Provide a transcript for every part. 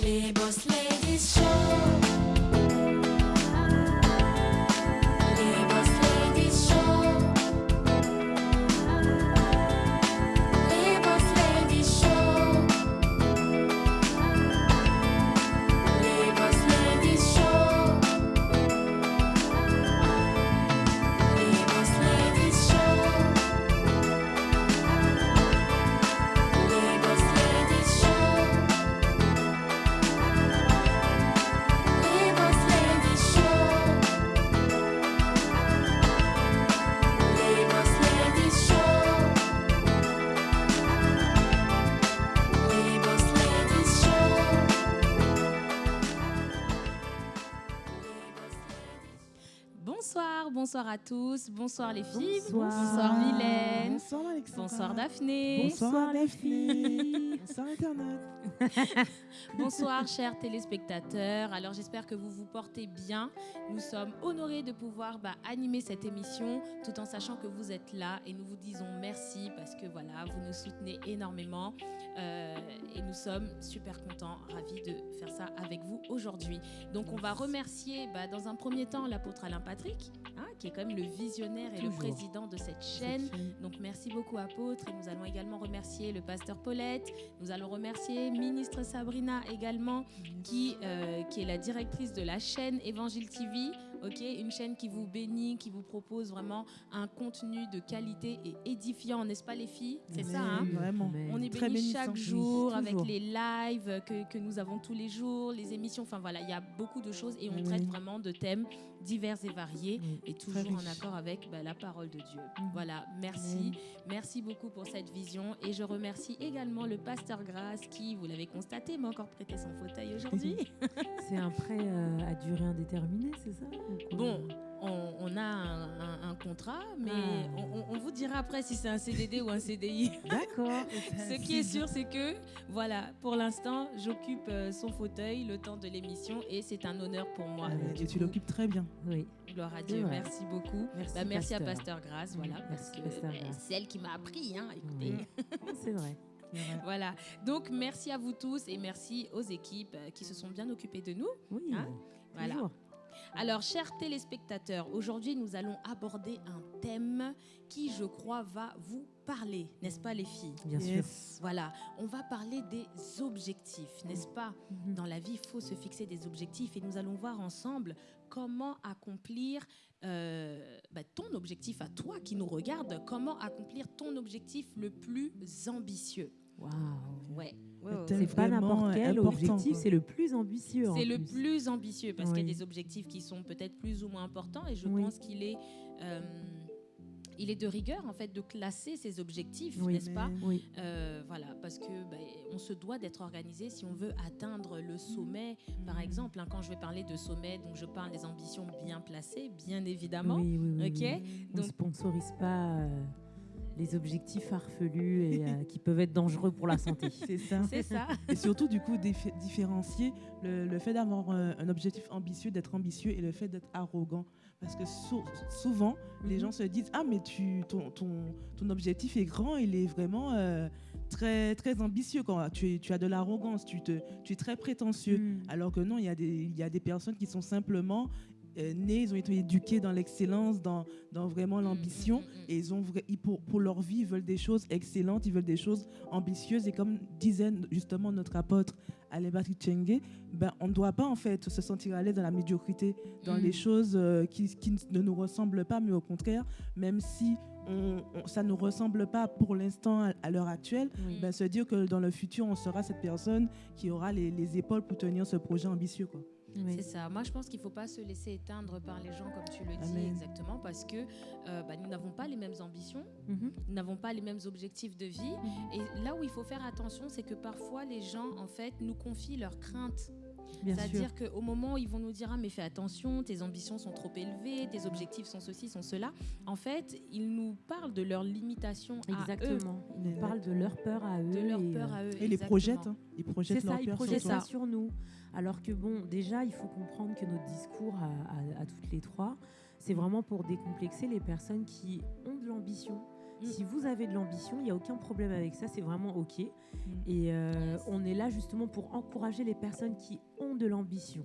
Boss Ladies Show. Tous, bonsoir les filles, Bonsoir. Mylène, Bonsoir Alexandra. bonsoir Daphné, Bonsoir, les filles. Bonsoir Internet. bonsoir chers téléspectateurs. Alors j'espère que vous vous portez bien. Nous sommes honorés de pouvoir bah, animer cette émission tout en sachant que vous êtes là et nous vous disons merci parce que voilà, vous nous soutenez énormément euh, et nous sommes super contents, ravis de faire ça avec vous aujourd'hui. Donc on va remercier bah, dans un premier temps l'apôtre Alain Patrick, hein, qui est quand même le visionnaire et le président de cette chaîne. Donc merci beaucoup apôtre et nous allons également remercier le pasteur Paulette, nous allons remercier ministre Sabrina également qui, euh, qui est la directrice de la chaîne Évangile TV, une chaîne qui vous bénit, qui vous propose vraiment un contenu de qualité et édifiant, n'est-ce pas les filles? C'est ça, hein? Vraiment. on est bénis chaque Oui, jour avec les lives que, que nous avons tous les jours, les émissions. Enfin voilà, il y a beaucoup de choses et on Oui. traite vraiment de thèmes divers et variés Oui, et toujours en accord avec bah, la parole de Dieu. Mhm. Voilà, merci. Merci beaucoup pour cette vision et je remercie également le pasteur Grasse qui, vous l'avez constaté, m'a encore prêté son fauteuil aujourd'hui. C'est un prêt euh, à durée indéterminée, c'est ça? Bon, on, on a un, un- un contrat, mais Ah. on, vous dira après si c'est un CDD ou un CDI. D'accord. Ce qui est sûr, c'est que, voilà, pour l'instant, j'occupe euh, son fauteuil le temps de l'émission et c'est un honneur pour moi. Ah, Et du tu l'occupes très bien. Oui. Gloire à Dieu, merci beaucoup. Merci, Bah, merci à pasteur. Grasse, voilà, parce merci, que bah, Grasse. c'est elle qui m'a appris, hein, écoutez. Oui. C'est vrai. Voilà, donc merci à vous tous et merci aux équipes euh, qui se sont bien occupées de nous. Oui. Hein Voilà. toujours. Alors, chers téléspectateurs, aujourd'hui, nous allons aborder un thème qui, je crois, va vous parler, n'est-ce pas, les filles? Bien sûr. Yes. Voilà, on va parler des objectifs, n'est-ce pas? Mhm. Dans la vie, il faut se fixer des objectifs et nous allons voir ensemble comment accomplir euh, bah, ton objectif à toi qui nous regarde, comment accomplir ton objectif le plus ambitieux. Waouh. Ouais. C'est pas n'importe quel important, objectif, c'est le plus ambitieux. C'est le plus. plus ambitieux parce qu'il y a des objectifs qui sont peut-être plus ou moins importants et je Oui. pense qu'il est, euh, il est de rigueur en fait de classer ces objectifs, Oui. n'est-ce pas? Oui. Euh, Voilà, parce que ben, on se doit d'être organisé si on veut atteindre le sommet. Par exemple, hein, quand je vais parler de sommet, donc je parle des ambitions bien placées, bien évidemment. Oui, oui, oui, Ok, oui. On ne donc- sponsorise pas euh, les objectifs farfelus et euh, qui peuvent être dangereux pour la santé. C'est ça. C'est ça. Et surtout, du coup, différencier le, le fait d'avoir euh, un objectif ambitieux, d'être ambitieux et le fait d'être arrogant. Parce que sou- souvent, les Mhm. gens se disent Ah, mais tu, ton, ton, ton objectif est grand, il est vraiment euh, très, très ambitieux. Quand tu, es- tu as de l'arrogance, tu, te, tu es très prétentieux. Mm. Alors que non, il y, a des- il y a des personnes qui sont simplement euh, nées, ils ont été éduqués dans l'excellence, dans, dans vraiment l'ambition. Mm, mm, mm, mm. Et ils ont ils- pour, pour leur vie, ils veulent des choses excellentes, ils veulent des choses ambitieuses. Et comme disait justement notre apôtre Alebati Chenge, ben, on ne doit pas en fait se sentir à l'aise dans la médiocrité, dans Mm. les choses euh, qui, qui ne nous ressemblent pas, mais au contraire, même si on, on- ça ne nous ressemble pas pour l'instant à, à l'heure actuelle, Oui. ben, se dire que dans le futur, on sera cette personne qui aura les, les épaules pour tenir ce projet ambitieux. Quoi. Oui. C'est ça. Moi, je pense qu'il ne faut pas se laisser éteindre par les gens, comme tu le dis Amen. exactement, parce que euh, bah, nous n'avons pas les mêmes ambitions, Mhm. nous n'avons pas les mêmes objectifs de vie. Et là où il faut faire attention, c'est que parfois les gens, en fait, nous confient leurs craintes. C'est-à-dire qu'au moment où ils vont nous dire ah mais fais attention, tes ambitions sont trop élevées, tes objectifs sont ceci, sont cela. En fait, ils nous parlent de leurs limitations à eux, Exactement. Ils nous Mais- parlent de leur peur à eux. de leur et, peur euh, à eux. Et les projettent, hein. ils C'est projettent leur ça, ils peur sur projettent toi. ça sur nous. Alors que bon, déjà, il faut comprendre que notre discours à, à- à toutes les trois, c'est vraiment pour décomplexer les personnes qui ont de l'ambition, Si vous avez de l'ambition, il n'y a aucun problème avec ça, c'est vraiment OK. Et Mm. euh, Yes. on est là justement pour encourager les personnes qui ont de l'ambition.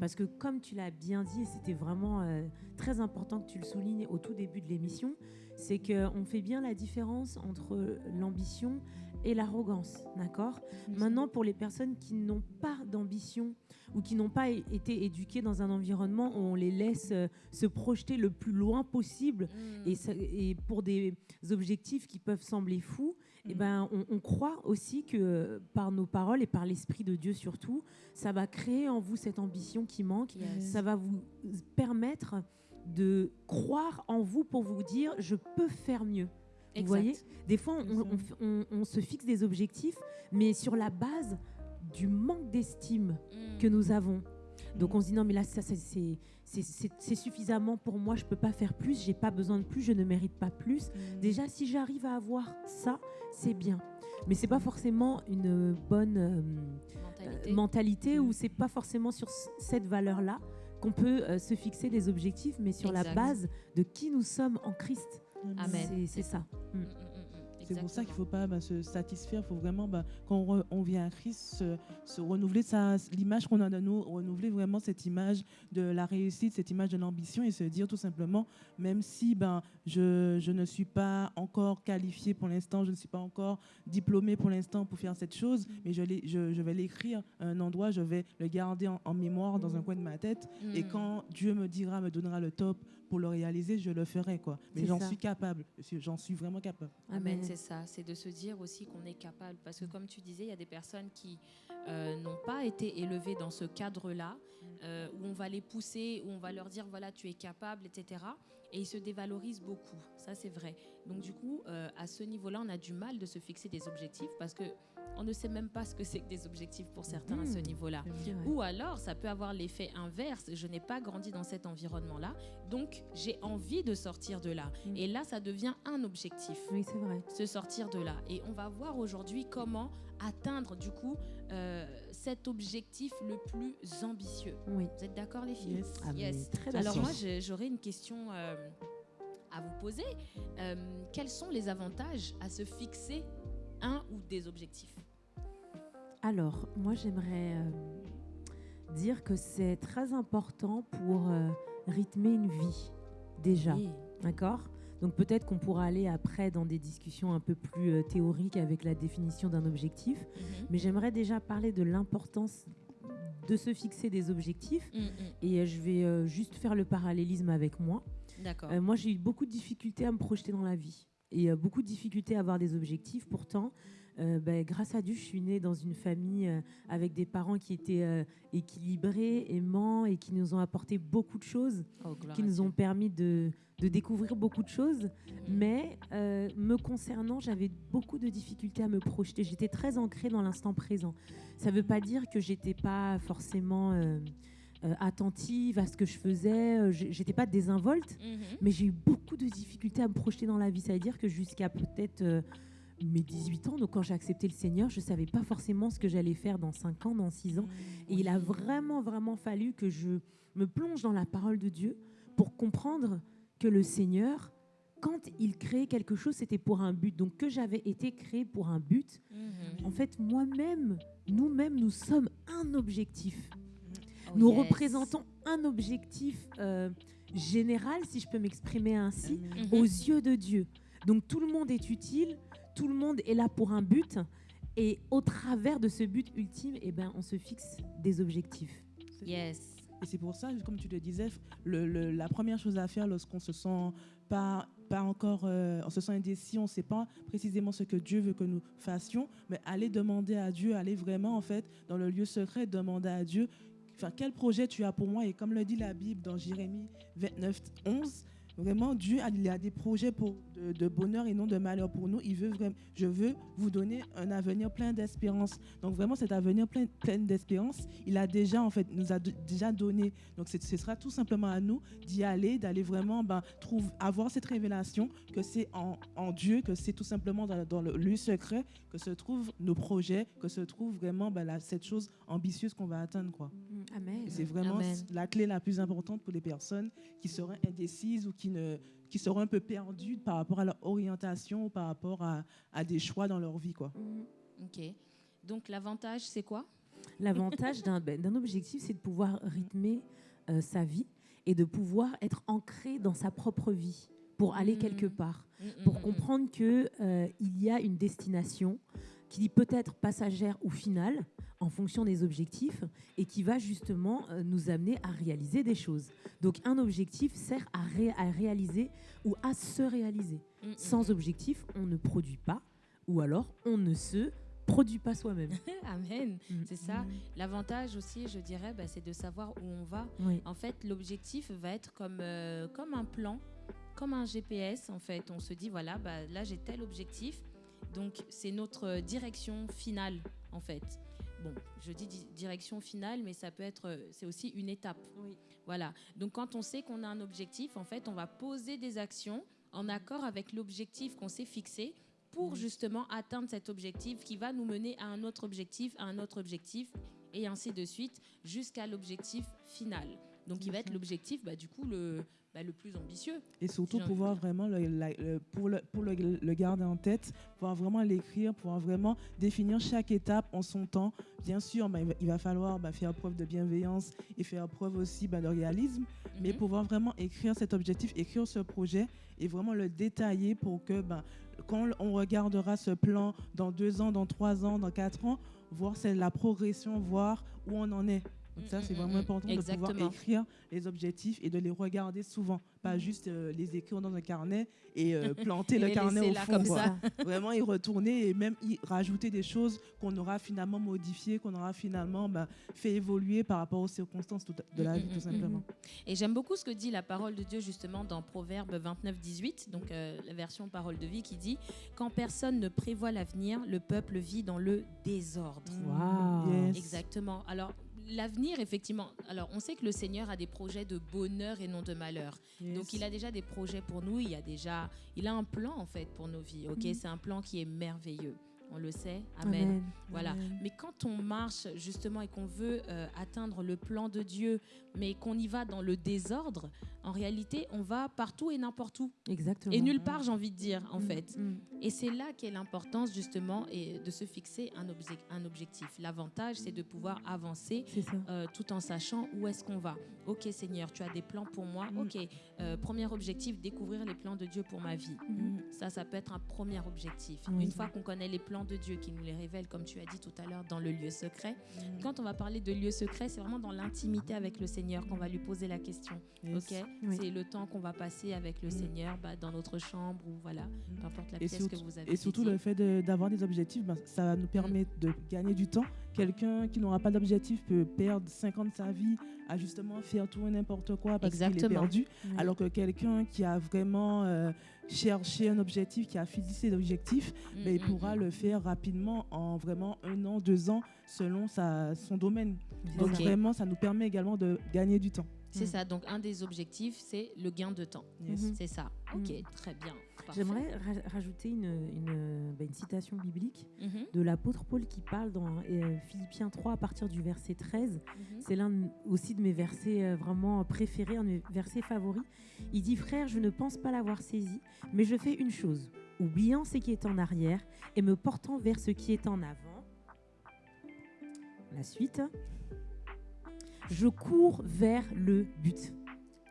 Parce que comme tu l'as bien dit, et c'était vraiment euh, très important que tu le soulignes au tout début de l'émission, c'est qu'on fait bien la différence entre l'ambition et l'arrogance, d'accord? Maintenant, pour les personnes qui n'ont pas d'ambition ou qui n'ont pas été éduquées dans un environnement où on les laisse euh, se projeter le plus loin possible Mm. et, ça- et pour des objectifs qui peuvent sembler fous, eh Mm. ben, on, on croit aussi que par nos paroles et par l'Esprit de Dieu surtout, ça va créer en vous cette ambition qui manque. Yes. Ça va vous permettre de croire en vous pour vous dire je peux faire mieux. Vous voyez? Des fois, on, se fixe des objectifs, mais sur la base du manque d'estime que nous avons. Donc Mm. on se dit non mais là ça, ça, c'est suffisamment pour moi, je peux pas faire plus, j'ai pas besoin de plus, je ne mérite pas plus. Mm. Déjà si j'arrive à avoir ça, c'est bien. Mais c'est pas forcément une bonne euh, Mentalité. euh, mentalité Mm. ou c'est pas forcément sur cette valeur-là qu'on peut euh, se fixer des objectifs, mais sur la base de qui nous sommes en Christ. Amen. C'est- C'est ça. Mm, mm, mm. C'est pour ça qu'il ne faut pas bah, se satisfaire, il faut vraiment, bah, quand on, re- on vient à Christ, se, se renouveler sa- l'image qu'on a de nous, renouveler vraiment cette image de la réussite, cette image de l'ambition et se dire tout simplement, même si ben, je, je ne suis pas encore qualifié pour l'instant, je ne suis pas encore diplômé pour l'instant pour faire cette chose, mais je, l'ai- je, je vais l'écrire à un endroit, je vais le garder en, en mémoire dans un coin de ma tête. Et quand Dieu me dira, me donnera le top pour le réaliser, je le ferai. quoi. Mais j'en suis capable, j'en suis vraiment capable. Amen, c'est ça, c'est de se dire aussi qu'on est capable. Parce que comme tu disais, il y a des personnes qui euh, n'ont pas été élevées dans ce cadre-là, euh, où on va les pousser, où on va leur dire, voilà, tu es capable, etc. Et ils se dévalorisent beaucoup, ça c'est vrai. Donc du coup, euh, à ce niveau-là, on a du mal de se fixer des objectifs parce que on ne sait même pas ce que c'est que des objectifs pour certains à ce Mhm. niveau-là. Ou alors, ça peut avoir l'effet inverse. Je n'ai pas grandi dans cet environnement-là, donc j'ai envie de sortir de là. Mm. Et là, ça devient un objectif Oui, c'est vrai. se sortir de là. Et on va voir aujourd'hui comment atteindre du coup euh, cet objectif le plus ambitieux. Oui. Vous êtes d'accord les filles Yes. Ah, mais Yes. très Alors d'accord. moi j'ai- j'aurais une question euh, à vous poser. Euh, quels sont les avantages à se fixer un ou des objectifs? Alors, moi, j'aimerais euh, dire que c'est très important pour euh, rythmer une vie, déjà. Oui. D'accord? Donc, peut-être qu'on pourra aller après dans des discussions un peu plus euh, théoriques avec la définition d'un objectif. Mhm. Mais j'aimerais déjà parler de l'importance de se fixer des objectifs. Mm, mm. Et euh, je vais euh, juste faire le parallélisme avec moi. D'accord. Euh, moi, j'ai eu beaucoup de difficultés à me projeter dans la vie et beaucoup de difficultés à avoir des objectifs. Pourtant, euh, ben, grâce à Dieu, je suis née dans une famille euh, avec des parents qui étaient euh, équilibrés, aimants et qui nous ont apporté beaucoup de choses, Oh, qui nous ont permis de, de découvrir beaucoup de choses. Mhm. Mais me concernant, j'avais beaucoup de difficultés à me projeter. J'étais très ancrée dans l'instant présent. Ça ne veut pas dire que j'étais pas forcément attentive à ce que je faisais. J'étais pas désinvolte, Mhm. mais j'ai eu beaucoup de difficultés à me projeter dans la vie. Ça veut dire que jusqu'à peut-être mes 18 ans, donc quand j'ai accepté le Seigneur, je savais pas forcément ce que j'allais faire dans 5 ans, dans 6 ans. Et il a vraiment, vraiment fallu que je me plonge dans la parole de Dieu pour comprendre que le Seigneur, quand il créait quelque chose, c'était pour un but. Donc que j'avais été créé pour un but. Mhm. En fait, moi-même, nous-mêmes, nous sommes un objectif. Oh, Nous yes. représentons un objectif euh, général, si je peux m'exprimer ainsi, aux yeux de Dieu. Donc tout le monde est utile, tout le monde est là pour un but. Et au travers de ce but ultime, eh ben, on se fixe des objectifs. Yes. Et c'est pour ça, comme tu le disais, le- le- la première chose à faire lorsqu'on se sent pas, pas encore, euh, on se sent indécis, on ne sait pas précisément ce que Dieu veut que nous fassions, mais aller demander à Dieu, aller vraiment en fait dans le lieu secret, demander à Dieu, enfin quel projet tu as pour moi? Et comme le dit la Bible dans Jérémie 29, 11, vraiment Dieu a, il a des projets pour de, de bonheur et non de malheur pour nous. Il veut vraiment, je veux vous donner un avenir plein d'espérance. Donc vraiment cet avenir plein, plein d'espérance, il a déjà en fait nous a déjà donné. Donc ce sera tout simplement à nous d'y aller, d'aller vraiment ben, trouve, avoir cette révélation que c'est en, en Dieu, que c'est tout simplement dans, dans le lieu secret que se trouvent nos projets, que se trouve vraiment ben, la- cette chose ambitieuse qu'on va atteindre quoi. Amen. Et c'est vraiment Amen. la clé la plus importante pour les personnes qui seraient indécises ou qui qui, ne, qui seront un peu perdus par rapport à leur orientation par rapport à, à des choix dans leur vie. Quoi. Mhm. Ok. Donc l'avantage, c'est quoi? L'avantage d'un ben, d'un objectif, c'est de pouvoir rythmer euh, sa vie et de pouvoir être ancré dans sa propre vie pour aller Mhm. quelque part, Mm, pour comprendre que euh, il y a une destination qui peut être passagère ou finale en fonction des objectifs et qui va justement euh, nous amener à réaliser des choses. Donc un objectif sert à, ré- à réaliser ou à se réaliser. mm, mm, Sans objectif, on ne produit pas ou alors on ne se produit pas soi-même. Amen. Mm. C'est ça. L'avantage aussi, je dirais, bah, c'est de savoir où on va. Oui. En fait, l'objectif va être comme, euh, comme un plan, comme un GPS. En fait, on se dit voilà, bah, là j'ai tel objectif, donc c'est notre euh, direction finale, en fait. Bon, je dis di- direction finale, mais ça peut être, euh, c'est aussi une étape. Oui. Voilà. Donc quand on sait qu'on a un objectif, en fait, on va poser des actions en accord avec l'objectif qu'on s'est fixé pour justement atteindre cet objectif qui va nous mener à un autre objectif, à un autre objectif, et ainsi de suite, jusqu'à l'objectif final. Donc, qui va être l'objectif, bah, du coup, le, bah, le plus ambitieux. Et surtout pouvoir vraiment, le, la- le- pour, le, pour le, le garder en tête, pouvoir vraiment l'écrire, pouvoir vraiment définir chaque étape en son temps. Bien sûr, bah, il, va, il va falloir bah, faire preuve de bienveillance et faire preuve aussi bah, de réalisme, mais Mhm. pouvoir vraiment écrire cet objectif, écrire ce projet et vraiment le détailler pour que quand on regardera ce plan dans deux ans, dans trois ans, dans quatre ans, voir la progression, voir où on en est. Donc ça, Mm, c'est mm, vraiment mm, important de pouvoir écrire les objectifs et de les regarder souvent, pas juste euh, les écrire dans un carnet et euh, planter Et le carnet au là fond. comme ça. Vraiment y retourner et même y rajouter des choses qu'on aura finalement modifiées, qu'on aura finalement bah, fait évoluer par rapport aux circonstances de la Mm, vie, mm, tout mm, simplement. Et j'aime beaucoup ce que dit la parole de Dieu justement dans Proverbe 29, 18, donc euh, la version parole de vie qui dit Quand personne ne prévoit l'avenir, le peuple vit dans le désordre. Waouh. Yes. Exactement. Alors, l'avenir, effectivement, alors on sait que le Seigneur a des projets de bonheur et non de malheur. Donc, il a déjà des projets pour nous, il, y a déjà, il a un plan en fait pour nos vies. Ok, Mhm. C'est un plan qui est merveilleux. On le sait. Amen. Amen. Voilà. Amen. Mais quand on marche justement et qu'on veut euh, atteindre le plan de Dieu, mais qu'on y va dans le désordre, en réalité, on va partout et n'importe où. Exactement. Et nulle part, j'ai envie de dire, en Mm, fait. mm. Et c'est là qu'est l'importance justement et de se fixer un, obje- un objectif. L'avantage, c'est de pouvoir avancer euh, tout en sachant où est-ce qu'on va. Ok Seigneur, tu as des plans pour moi. Mm. Ok, euh, premier objectif, découvrir les plans de Dieu pour ma vie. Ça, ça peut être un premier objectif. Une fois qu'on connaît les plans de Dieu, qui nous les révèle, comme tu as dit tout à l'heure, dans le lieu secret. Mm. Quand on va parler de lieu secret, c'est vraiment dans l'intimité avec le Seigneur qu'on va lui poser la question. Yes. Ok, Oui. c'est le temps qu'on va passer avec le Mm. Seigneur bah, dans notre chambre ou voilà, peu importe la Et pièce surtout, que vous avez. et surtout dédiée. le fait de- d'avoir des objectifs, ben, ça va nous permettre de gagner du temps. Quelqu'un qui n'aura pas d'objectif peut perdre 5 ans de sa vie à justement faire tout et n'importe quoi parce qu'il est perdu. Oui. Alors que quelqu'un qui a vraiment euh, cherché un objectif, qui a fixé l'objectif, Mm, ben, il mm, pourra mm. le faire rapidement en vraiment un an, deux ans, selon sa, son domaine. Donc vraiment, ça nous permet également de gagner du temps. C'est Mm. ça. Donc un des objectifs, c'est le gain de temps. Yes. Mhm. C'est ça. Mm. Ok, très bien. J'aimerais ra- rajouter une, une, bah, une citation biblique Mhm, de l'apôtre Paul qui parle dans euh, Philippiens 3 à partir du verset 13. mhm. C'est l'un aussi de mes versets euh, vraiment préférés, un de mes versets favoris. Il dit Frère, je ne pense pas l'avoir saisi, mais je fais une chose, oubliant ce qui est en arrière et me portant vers ce qui est en avant. La suite. Je cours vers le but.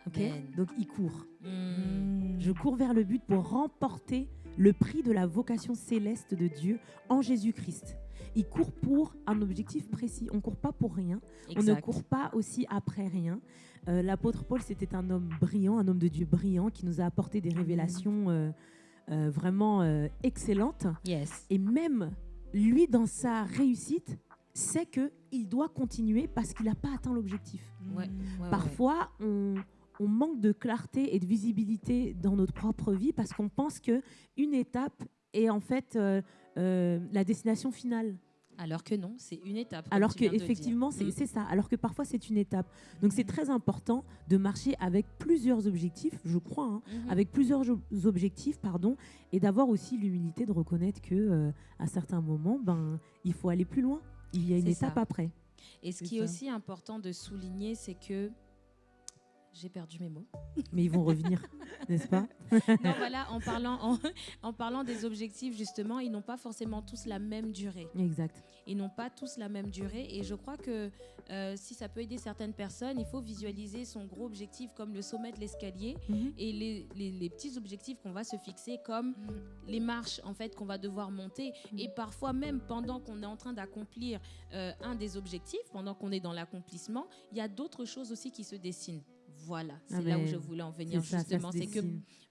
Ok Amen. Donc il court. Mm. Je cours vers le but pour remporter le prix de la vocation céleste de Dieu en Jésus-Christ. Il court pour un objectif précis. On ne court pas pour rien. On ne Exact. court pas aussi après rien. Euh, L'apôtre Paul, c'était un homme brillant, un homme de Dieu brillant qui nous a apporté des révélations euh, euh, vraiment excellentes. Yes. Et même lui, dans sa réussite, sait qu'il doit continuer parce qu'il n'a pas atteint l'objectif. Ouais, ouais, ouais. Parfois, on, on manque de clarté et de visibilité dans notre propre vie parce qu'on pense que une étape est en fait euh, euh, la destination finale. Alors que non, c'est une étape. Alors que effectivement, c'est Mm. c'est ça. Alors que parfois, c'est une étape. Donc, c'est très important de marcher avec plusieurs objectifs, je crois, hein, Mhm. avec plusieurs objectifs, pardon, et d'avoir aussi l'humilité de reconnaître que euh, à certains moments, ben, il faut aller plus loin. Il y a une ça. étape après. Et ce qui est aussi important de souligner, c'est que j'ai perdu mes mots. Mais ils vont revenir, n'est-ce pas? Non, voilà, en parlant, en, en parlant des objectifs, justement, ils n'ont pas forcément tous la même durée. Exact. Ils n'ont pas tous la même durée. Et je crois que euh, si ça peut aider certaines personnes, il faut visualiser son gros objectif comme le sommet de l'escalier Mhm. et les, les- les petits objectifs qu'on va se fixer comme les marches en fait qu'on va devoir monter. Mm. Et parfois même pendant qu'on est en train d'accomplir euh, un des objectifs, pendant qu'on est dans l'accomplissement, il y a d'autres choses aussi qui se dessinent. Voilà, c'est là où Amen. je voulais en venir justement. C'est que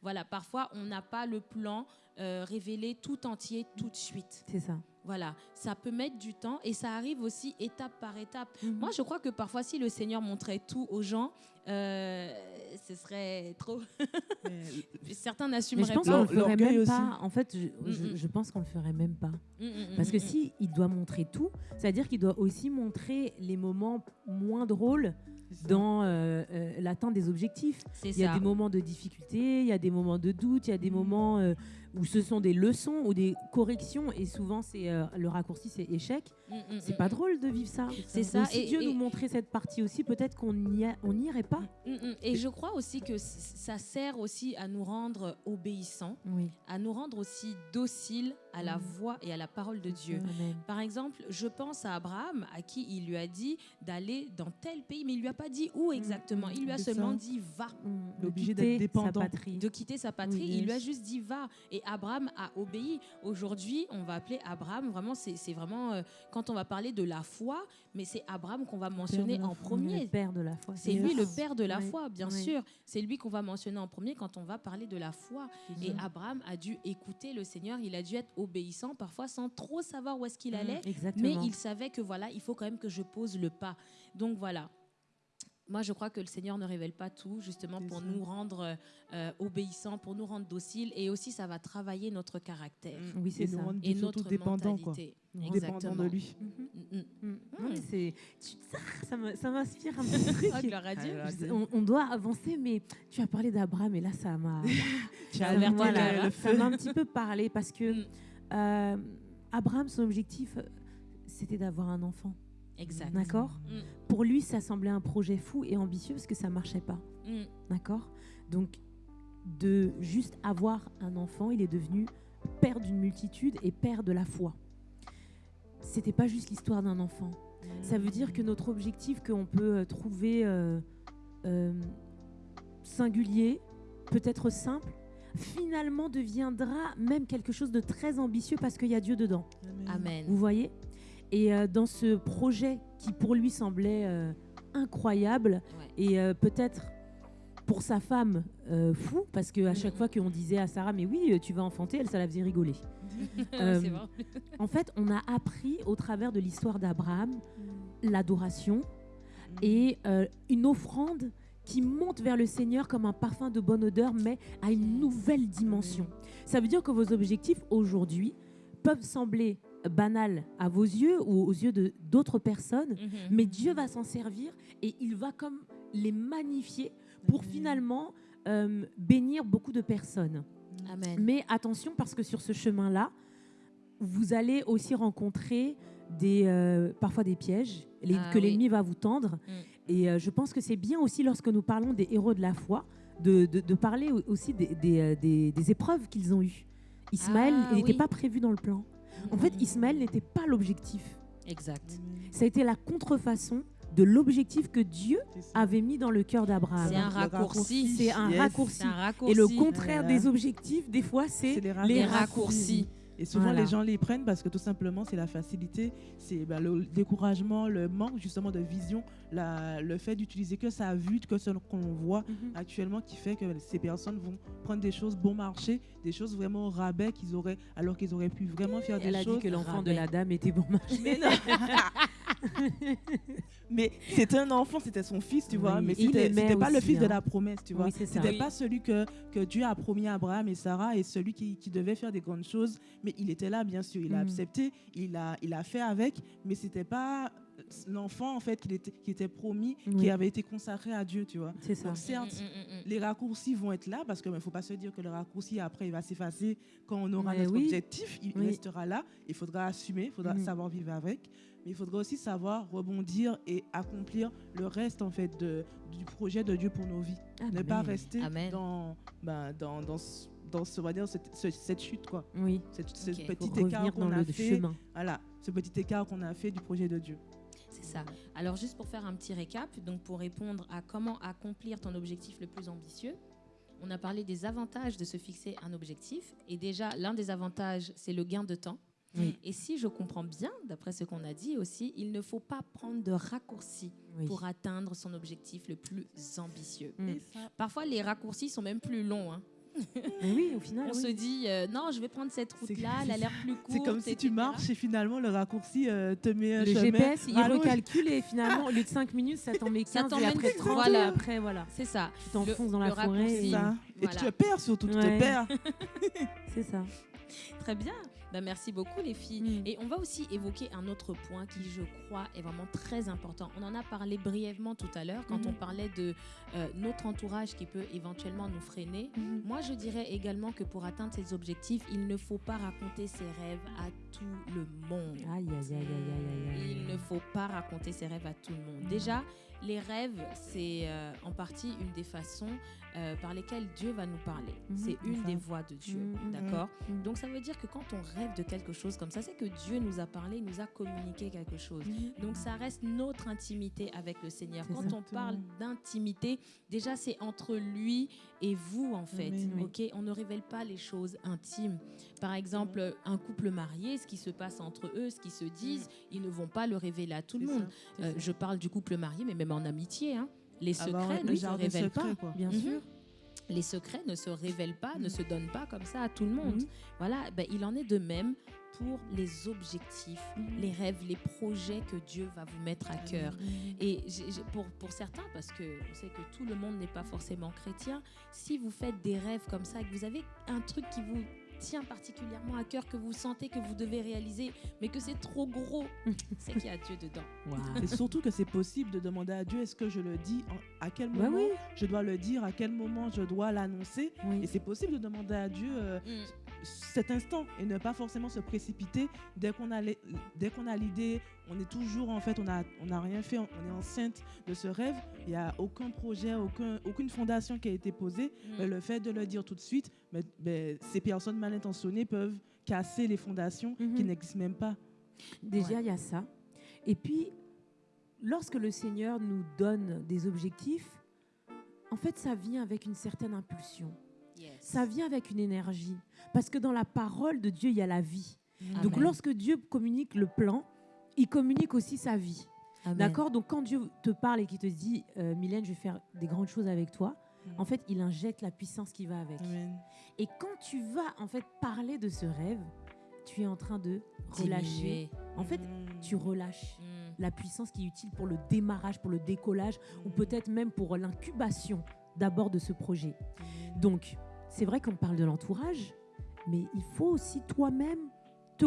voilà, parfois on n'a pas le plan euh, révélé tout entier tout de suite. C'est ça. Voilà, ça peut mettre du temps et ça arrive aussi étape par étape. Mhm. Moi, je crois que parfois, si le Seigneur montrait tout aux gens, euh, ce serait trop. Certains n'assumeraient je pense pas. qu'on le ferait même aussi. pas. En fait, je, Mm, mm. je pense qu'on le ferait même pas. Mm, Parce que si il doit montrer tout, c'est-à-dire qu'il doit aussi montrer les moments moins drôles dans euh, euh, l'atteinte des objectifs. Il y a ça. des moments de difficulté, il y a des moments de doute, il y a des Mm. moments euh, où ce sont des leçons ou des corrections et souvent c'est euh, le raccourci c'est échec. Mm, mm, C'est mm, pas drôle de vivre ça. C'est Donc, ça. si Et- Dieu et- nous montrait cette partie aussi, peut-être qu'on n'y a- on n'irait pas. Mm. Et je crois aussi que ça sert aussi à nous rendre obéissants, Oui. à nous rendre aussi dociles à la voix et à la parole de Dieu. Amen. Par exemple, je pense à Abraham, à qui il lui a dit d'aller dans tel pays, mais il lui a pas dit où exactement. Il lui a seulement ça. dit va. Obligé de d'être dépendant. patrie. de quitter sa patrie. Oui, il lui a juste dit va. Et Abraham a obéi. Aujourd'hui, on va appeler Abraham. Vraiment, c'est vraiment euh, quand on va parler de la foi, mais c'est Abraham qu'on va mentionner en premier. Le père de la foi. C'est lui le père de la Oui, foi, bien oui. sûr. C'est lui qu'on va mentionner en premier quand on va parler de la foi. Et. Abraham a dû écouter le Seigneur. Il a dû être obéissant, parfois sans trop savoir où est-ce qu'il Mm, allait. Exactement. Mais il savait que voilà, il faut quand même que je pose le pas. Donc voilà. Moi, je crois que le Seigneur ne révèle pas tout, justement pour nous rendre euh, obéissants, pour nous rendre dociles, et aussi ça va travailler notre caractère Oui, c'est nous ça. rendre et notre dépendants, quoi. mentalité. Exactement. de lui. Mm, mm. Mm. Non, Mm. mais c'est, tu- ça, m'inspire un petit truc. Oh, gloire à Dieu. Ah, on, on doit avancer, mais tu as parlé d'Abraham et là, ça m'a, Tu Ça as averti le ça m'a un petit peu parlé parce que Mm. euh, Abraham, son objectif, euh, c'était d'avoir un enfant. Exact. D'accord? Mm, Pour lui, ça semblait un projet fou et ambitieux parce que ça marchait pas. mm. D'accord? Donc, de juste avoir un enfant, il est devenu père d'une multitude et père de la foi. C'était pas juste l'histoire d'un enfant. Ça veut dire que notre objectif qu'on peut euh, trouver euh, euh, singulier, peut-être simple, finalement deviendra même quelque chose de très ambitieux parce qu'il y a Dieu dedans. Amen. Vous voyez? Et euh, dans ce projet qui pour lui semblait euh, incroyable Ouais. et euh, peut-être pour sa femme euh, fou, parce qu'à chaque Mhm. fois qu'on disait à Sarah, mais oui, tu vas enfanter, elle, ça la faisait rigoler. Euh. En fait, on a appris au travers de l'histoire d'Abraham l'adoration et euh, une offrande qui monte vers le Seigneur comme un parfum de bonne odeur, mais à une nouvelle dimension. Ça veut dire que vos objectifs aujourd'hui peuvent sembler banals à vos yeux ou aux yeux de d'autres personnes, Mhm. mais Dieu va s'en servir et il va comme les magnifier pour finalement euh, bénir beaucoup de personnes. Amen. Mais attention parce que sur ce chemin-là, vous allez aussi rencontrer des, euh, parfois des pièges les- Ah que oui. l'ennemi va vous tendre. Et euh, je pense que c'est bien aussi lorsque nous parlons des héros de la foi de, de- de parler au- aussi des, des, des- des épreuves qu'ils ont eues. Ismaël, Ah il n'était oui. pas prévu dans le plan. En fait. Ismaël n'était pas l'objectif. Exact. Ça a été la contrefaçon de l'objectif que Dieu avait mis dans le cœur d'Abraham. C'est un raccourci. C'est un Yes. raccourci. C'est un raccourci. Et le contraire Voilà. des objectifs, des fois, c'est C'est les les, raccourcis. Et souvent, Voilà. les gens les prennent parce que tout simplement, c'est la facilité, c'est bah, le découragement, le manque justement de vision, la- le fait d'utiliser que sa vue, que ce qu'on voit Mhm. actuellement qui fait que ces personnes vont prendre des choses bon marché, des choses vraiment au rabais qu'ils auraient, alors qu'ils auraient pu vraiment faire Elle des a choses. dit que l'enfant de la dame était bon marché. Mais non. Mais c'était un enfant, c'était son fils, tu vois. Oui, Mais c'était pas le fils de hein. la promesse, tu vois. Oui. C'était Oui. pas celui que, que Dieu a promis à Abraham et Sarah et celui qui, qui devait faire des grandes choses. Mais il était là, bien sûr. Il a Mm. accepté, il a, il a fait avec, mais c'était pas l'enfant en fait qui était, qui était promis, Oui. qui avait été consacré à Dieu, tu vois. C'est ça. Donc certes, Mm, mm, les raccourcis vont être là parce qu'il ne faut pas se dire que le raccourci après il va s'effacer quand on aura Mais notre oui. objectif, il Oui. restera là. Il faudra assumer, il faudra savoir vivre avec, mais il faudra aussi savoir rebondir et accomplir le reste en fait de, du projet de Dieu pour nos vies. Ne pas rester Amen. dans, ben, dans, dans, ce- dans ce- on va dire, cette, ce- cette chute quoi, Oui, cette, ce Ok. petit écart qu'on a fait, chemin. voilà, ce petit écart qu'on a fait du projet de Dieu. C'est ça. Alors juste pour faire un petit récap, donc pour répondre à comment accomplir ton objectif le plus ambitieux, on a parlé des avantages de se fixer un objectif. Et déjà, l'un des avantages, c'est le gain de temps. Oui. Et si je comprends bien, d'après ce qu'on a dit aussi, il ne faut pas prendre de raccourcis Oui. pour atteindre son objectif le plus ambitieux. Mm. Parfois, les raccourcis sont même plus longs. hein. Oui, au final, On oui. se dit, euh, non, je vais prendre cette route-là, elle a l'air plus courte. c'est comme si tu marches et finalement le raccourci euh, te met un le chemin. GPS, il rallonge. recalcule et finalement, au lieu de 5 minutes, ça t'en met 15 Ça et après 30 voilà. après, voilà. C'est ça. Tu t'enfonces dans la forêt. et- Ça. Et Voilà. tu te perds surtout, tu te Ouais. perds. C'est ça. Très bien. Ben, merci beaucoup les filles. Mm. Et on va aussi évoquer un autre point qui, je crois, est vraiment très important. On en a parlé brièvement tout à l'heure quand Mhm. on parlait de euh, notre entourage qui peut éventuellement nous freiner. Mhm. Moi, je dirais également que pour atteindre ces objectifs, il ne faut pas raconter ses rêves à tout le monde. Aïe, aïe, aïe, aïe, aïe, aïe, aïe. Il ne faut pas raconter ses rêves à tout le monde. Déjà, les rêves, c'est euh, en partie une des façons euh, par lesquelles Dieu va nous parler. Mhm, c'est une enfin. des voix de Dieu, Mhm, d'accord mhm. Donc ça veut dire que quand on rêve de quelque chose comme ça, c'est que Dieu nous a parlé, nous a communiqué quelque chose. Donc ça reste notre intimité avec le Seigneur. Quand on parle d'intimité, déjà c'est entre lui et vous en fait. Amen, oui. Ok, on ne révèle pas les choses intimes. Par exemple, un couple marié, ce qui se passe entre eux, ce qu'ils se disent, ils ne vont pas le révéler à tout le monde. ça. Euh, je parle du couple marié, mais même en amitié. hein. Les Avoir secrets un ne se révèlent pas. quoi. Bien Mhm. sûr. Les secrets ne se révèlent pas, ne Mhm. se donnent pas comme ça à tout le monde. Mhm. Voilà, ben, il en est de même pour les objectifs, Mhm. les rêves, les projets que Dieu va vous mettre à cœur. Et j'ai- j'ai- pour, pour certains, parce que on sait que tout le monde n'est pas forcément chrétien, si vous faites des rêves comme ça, et que vous avez un truc qui vous tient particulièrement à cœur, que vous sentez que vous devez réaliser, mais que c'est trop gros, c'est qu'il y a Dieu dedans. Et surtout que c'est possible de demander à Dieu est-ce que je le dis en- à quel Bah moment oui. je dois le dire, à quel moment je dois l'annoncer? Et Oui. c'est possible de demander à Dieu euh, cet instant et ne pas forcément se précipiter dès qu'on a les- dès qu'on a l'idée. On est toujours en fait, on a on a rien fait, on est enceinte de ce rêve. Il n'y a aucun projet, aucun, aucune fondation qui a été posée. Mm. Mais le fait de le dire tout de suite, mais, mais ces personnes mal intentionnées peuvent casser les fondations qui Mhm. n'existent même pas. Déjà, il y a ça. Et puis, lorsque le Seigneur nous donne des objectifs, en fait, ça vient avec une certaine impulsion. Ça vient avec une énergie. Parce que dans la parole de Dieu, il y a la vie. Donc, lorsque Dieu communique le plan, il communique aussi sa vie. D'accord? Donc, quand Dieu te parle et qu'il te dit, euh, Mylène, je vais faire des grandes choses avec toi, Mhm. en fait, il injecte la puissance qui va avec. Amen. Et quand tu vas, en fait, parler de ce rêve, tu es en train de relâcher. Diminuer. En fait, Mhm. tu relâches Mm. la puissance qui est utile pour le démarrage, pour le décollage, ou peut-être même pour l'incubation d'abord de ce projet. Donc, c'est vrai qu'on parle de l'entourage, mais il faut aussi toi-même te,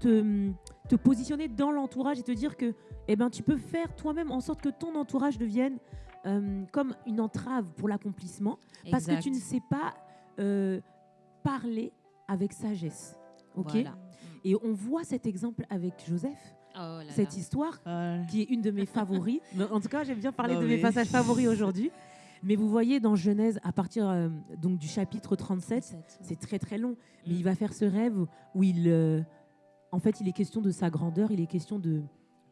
te, te positionner dans l'entourage et te dire que eh ben, tu peux faire toi-même en sorte que ton entourage devienne euh, comme une entrave pour l'accomplissement, parce que tu ne sais pas euh, parler avec sagesse. ok? Voilà. Et on voit cet exemple avec Joseph, Oh là là. cette histoire qui est une de mes favoris. En tout cas, j'aime bien parler de mes passages favoris aujourd'hui. Mais vous voyez dans Genèse, à partir euh, donc du chapitre 37, 37. c'est très très long, mais il va faire ce rêve où il, euh, en fait, il est question de sa grandeur, il est question de,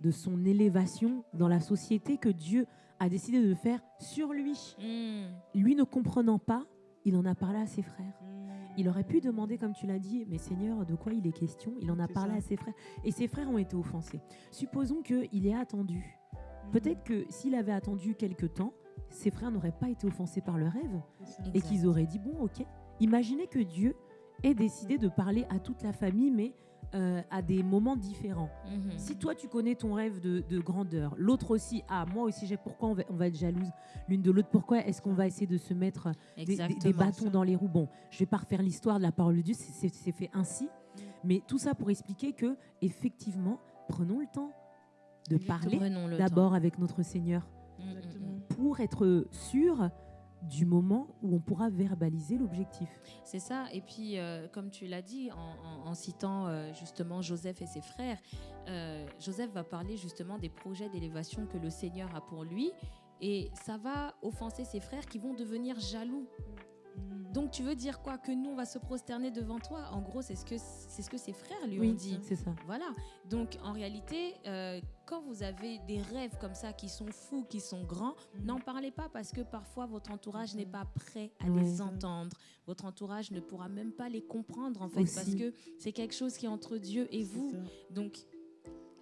de son élévation dans la société que Dieu a décidé de faire sur lui. Mm. Lui ne comprenant pas, il en a parlé à ses frères. Mhm. Il aurait pu demander, comme tu l'as dit, mais Seigneur, de quoi il est question? Il en a parlé ça. à ses frères. Et ses frères ont été offensés. Supposons qu'il ait attendu. Mhm. Peut-être que s'il avait attendu quelque temps, ses frères n'auraient pas été offensés par le rêve et qu'ils auraient dit, bon, ok. Imaginez que Dieu ait décidé de parler à toute la famille, mais euh, à des moments différents. Mhm. Si toi, tu connais ton rêve de, de grandeur, l'autre aussi, ah, moi aussi, j'ai pourquoi on va, on va être jalouse l'une de l'autre? Pourquoi est-ce qu'on va essayer de se mettre des, des- bâtons dans les roues? Bon, je vais pas refaire l'histoire de la parole de Dieu, c'est- fait ainsi. Mais tout ça pour expliquer que, effectivement, prenons le temps. de parler d'abord avec notre Seigneur Exactement. pour être sûr du moment où on pourra verbaliser l'objectif. C'est ça. Et puis, euh, comme tu l'as dit, en, en- en citant euh, justement Joseph et ses frères, euh, Joseph va parler justement des projets d'élévation que le Seigneur a pour lui. Et ça va offenser ses frères qui vont devenir jaloux. Donc, tu veux dire quoi? Que nous, on va se prosterner devant toi? En gros, c'est ce que, c'est ce que ses frères lui ont dit. c'est ça. Voilà. Donc, en réalité, euh, quand vous avez des rêves comme ça qui sont fous, qui sont grands, n'en parlez pas parce que parfois votre entourage n'est pas prêt à Ouais. les entendre. Votre entourage ne pourra même pas les comprendre en fait Aussi. parce que c'est quelque chose qui est entre Dieu et vous. ça. Donc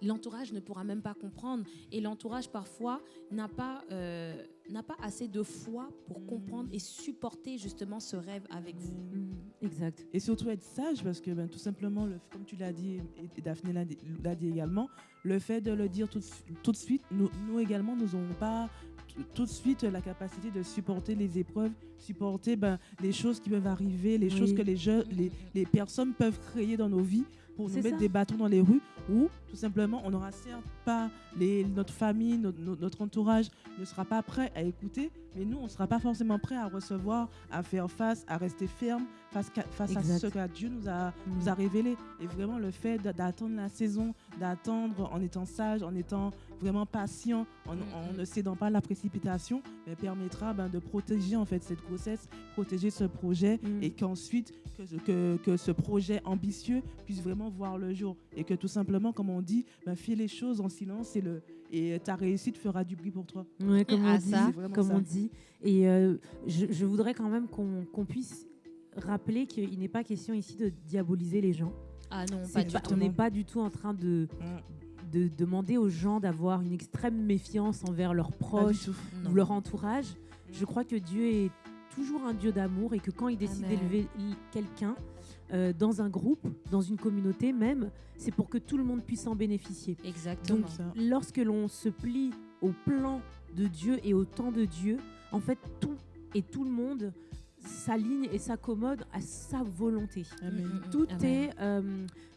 l'entourage ne pourra même pas comprendre et l'entourage parfois n'a pas euh, n'a pas assez de foi pour comprendre et supporter justement ce rêve avec vous. Mm, exact. Et surtout être sage parce que ben, tout simplement, le, comme tu l'as dit et Daphné l'a dit, l'a dit également, le fait de le dire tout, de su- tout de suite, nous, nous également, nous n'aurons pas tout de suite la capacité de supporter les épreuves, supporter ben, les choses qui peuvent arriver, les Oui. choses que les, jeux, les, les personnes peuvent créer dans nos vies pour nous mettre ça. des bâtons dans les rues ou tout simplement on n'aura certes pas les, notre famille, notre entourage ne sera pas prêt à écouter, mais nous on ne sera pas forcément prêt à recevoir, à faire face, à rester ferme face, face à ce que Dieu nous a, Mm. nous a révélé. Et vraiment le fait d'attendre la saison, d'attendre en étant sage, en étant vraiment patient, en, Mm, en mm. ne cédant pas à la précipitation, mais permettra ben, de protéger en fait cette grossesse, protéger ce projet Mm. et qu'ensuite que, ce- que, que ce projet ambitieux puisse vraiment voir le jour et que tout simplement, comme on dit, ben, fais les choses en silence et, le, et ta réussite fera du bruit pour toi. Ouais, comme Ah, on dit, ça. Comme ça. on dit. Et euh, je, je voudrais quand même qu'on qu'on puisse rappeler qu'il n'est pas question ici de diaboliser les gens. Ah non, pas du pas- tout. on n'est pas du tout en train de, de demander aux gens d'avoir une extrême méfiance envers leurs proches ou leur entourage. Je crois que Dieu est toujours un Dieu d'amour et que quand il décide d'élever quelqu'un euh, dans un groupe, dans une communauté même, c'est pour que tout le monde puisse en bénéficier. Exactement. Donc, ça. lorsque l'on se plie au plan de Dieu et au temps de Dieu, en fait, tout et tout le monde s'aligne et s'accommode à sa volonté. Amen. Mm, mm, Tout amen. est euh,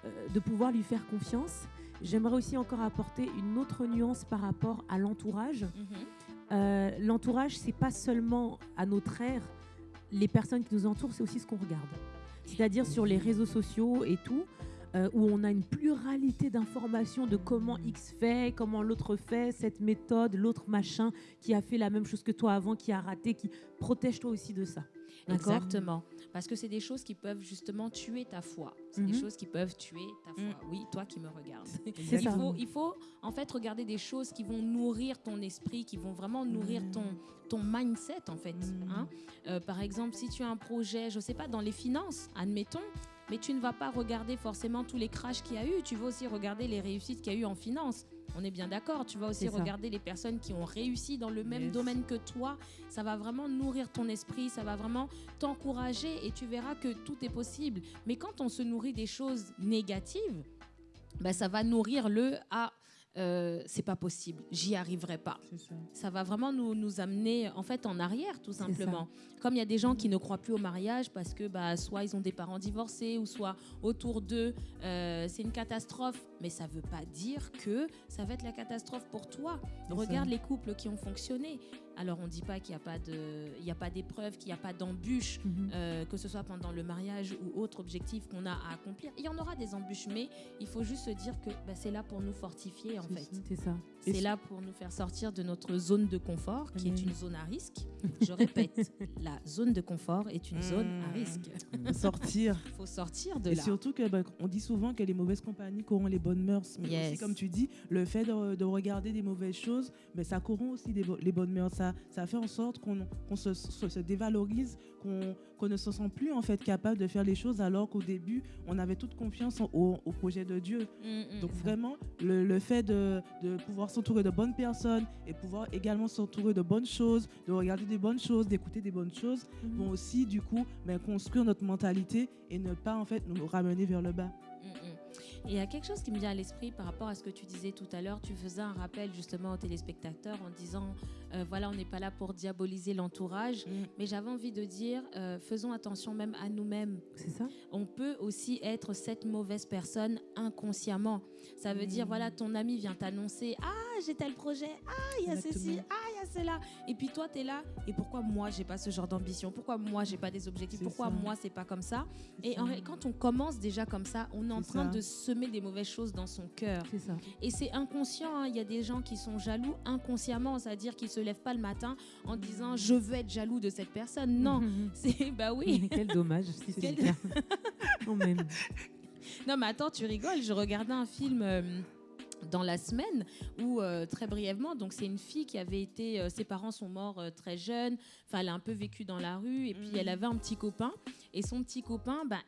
euh, de pouvoir lui faire confiance. J'aimerais aussi encore apporter une autre nuance par rapport à l'entourage. Mhm. Euh, l'entourage, c'est pas seulement à notre ère, les personnes qui nous entourent, c'est aussi ce qu'on regarde. C'est-à-dire sur les réseaux sociaux et tout, euh, où on a une pluralité d'informations de comment X fait, comment l'autre fait, cette méthode, l'autre machin qui a fait la même chose que toi avant, qui a raté, qui protège-toi aussi de ça. Exactement. Parce que c'est des choses qui peuvent justement tuer ta foi. C'est des Mhm. choses qui peuvent tuer ta foi. Oui, toi qui me regardes. Il ça. faut, il faut en fait regarder des choses qui vont nourrir ton esprit, qui vont vraiment nourrir Mhm. ton, ton mindset en fait. Mhm. hein. Euh, par exemple, si tu as un projet, je sais pas, dans les finances, admettons, mais tu ne vas pas regarder forcément tous les crashs qu'il y a eu, tu vas aussi regarder les réussites qu'il y a eu en finance. On est bien d'accord, tu vas aussi regarder les personnes qui ont réussi dans le même Yes. domaine que toi. Ça va vraiment nourrir ton esprit, ça va vraiment t'encourager et tu verras que tout est possible. Mais quand on se nourrit des choses négatives, ben, ça va nourrir le ah euh, c'est pas possible, j'y arriverai pas. Ça. Ça va vraiment nous, nous amener en fait en arrière tout simplement. Comme il y a des gens qui ne croient plus au mariage parce que bah, soit ils ont des parents divorcés ou soit autour d'eux euh, c'est une catastrophe, mais ça veut pas dire que ça va être la catastrophe pour toi. Regarde ça. les couples qui ont fonctionné. Alors on dit pas qu'il n'y a pas d'épreuve, qu'il n'y a pas d'embûche, Mhm. euh, que ce soit pendant le mariage ou autre objectif qu'on a à accomplir. Il y en aura des embûches, mais il faut juste se dire que bah, c'est là pour nous fortifier en fait. C'est ça. Et C'est là pour nous faire sortir de notre zone de confort, qui est une zone à risque. Je répète, la zone de confort est une zone à Mm. risque. Sortir. Il faut sortir de Et là. surtout que ben, on dit souvent que les mauvaises compagnies corrompent les bonnes mœurs. Mais Yes. aussi, comme tu dis, le fait de, de regarder des mauvaises choses, ben, ça corrompt aussi des les bonnes mœurs. Ça, ça fait en sorte qu'on se, se- se dévalorise, qu'on ne se sent plus en fait capable de faire les choses alors qu'au début, on avait toute confiance en- au, au projet de Dieu. Mm, mm. Donc vraiment, le, le fait de, de pouvoir s'entourer de bonnes personnes et pouvoir également s'entourer de bonnes choses, de regarder des bonnes choses, d'écouter des bonnes choses, Mhm. vont aussi du coup ben, construire notre mentalité et ne pas en fait nous ramener vers le bas. Mm, mm. Et il y a quelque chose qui me vient à l'esprit par rapport à ce que tu disais tout à l'heure. Tu faisais un rappel justement aux téléspectateurs en disant, euh, voilà, on n'est pas là pour diaboliser l'entourage, Mm. mais j'avais envie de dire, euh, faisons attention même à nous-mêmes. C'est ça On peut aussi être cette mauvaise personne inconsciemment. Ça veut dire, Mm. voilà, ton ami vient t'annoncer, ah, j'ai tel projet, ah, il y a ceci, ah, a cela. Et puis toi, tu es là, et pourquoi moi, j'ai pas ce genre d'ambition? Pourquoi moi, j'ai pas des objectifs? Pourquoi ça. moi, c'est pas comme ça? Et ça. en ré- quand on commence déjà comme ça, on est en train ça. de semer des mauvaises choses dans son cœur. Et c'est inconscient. hein. Il y a des gens qui sont jaloux inconsciemment, c'est-à-dire qu'ils se lèvent pas le matin en disant je veux être jaloux de cette personne. Non, c'est bah oui. Quel dommage si c'est Quel- le cas. Non, mais attends, tu rigoles. Je regardais un film. euh, dans la semaine où euh, très brièvement. Donc c'est une fille qui avait été euh, ses parents sont morts euh, très jeunes. Enfin elle a un peu vécu dans la rue et puis Mhm. elle avait un petit copain. Et son petit copain bah,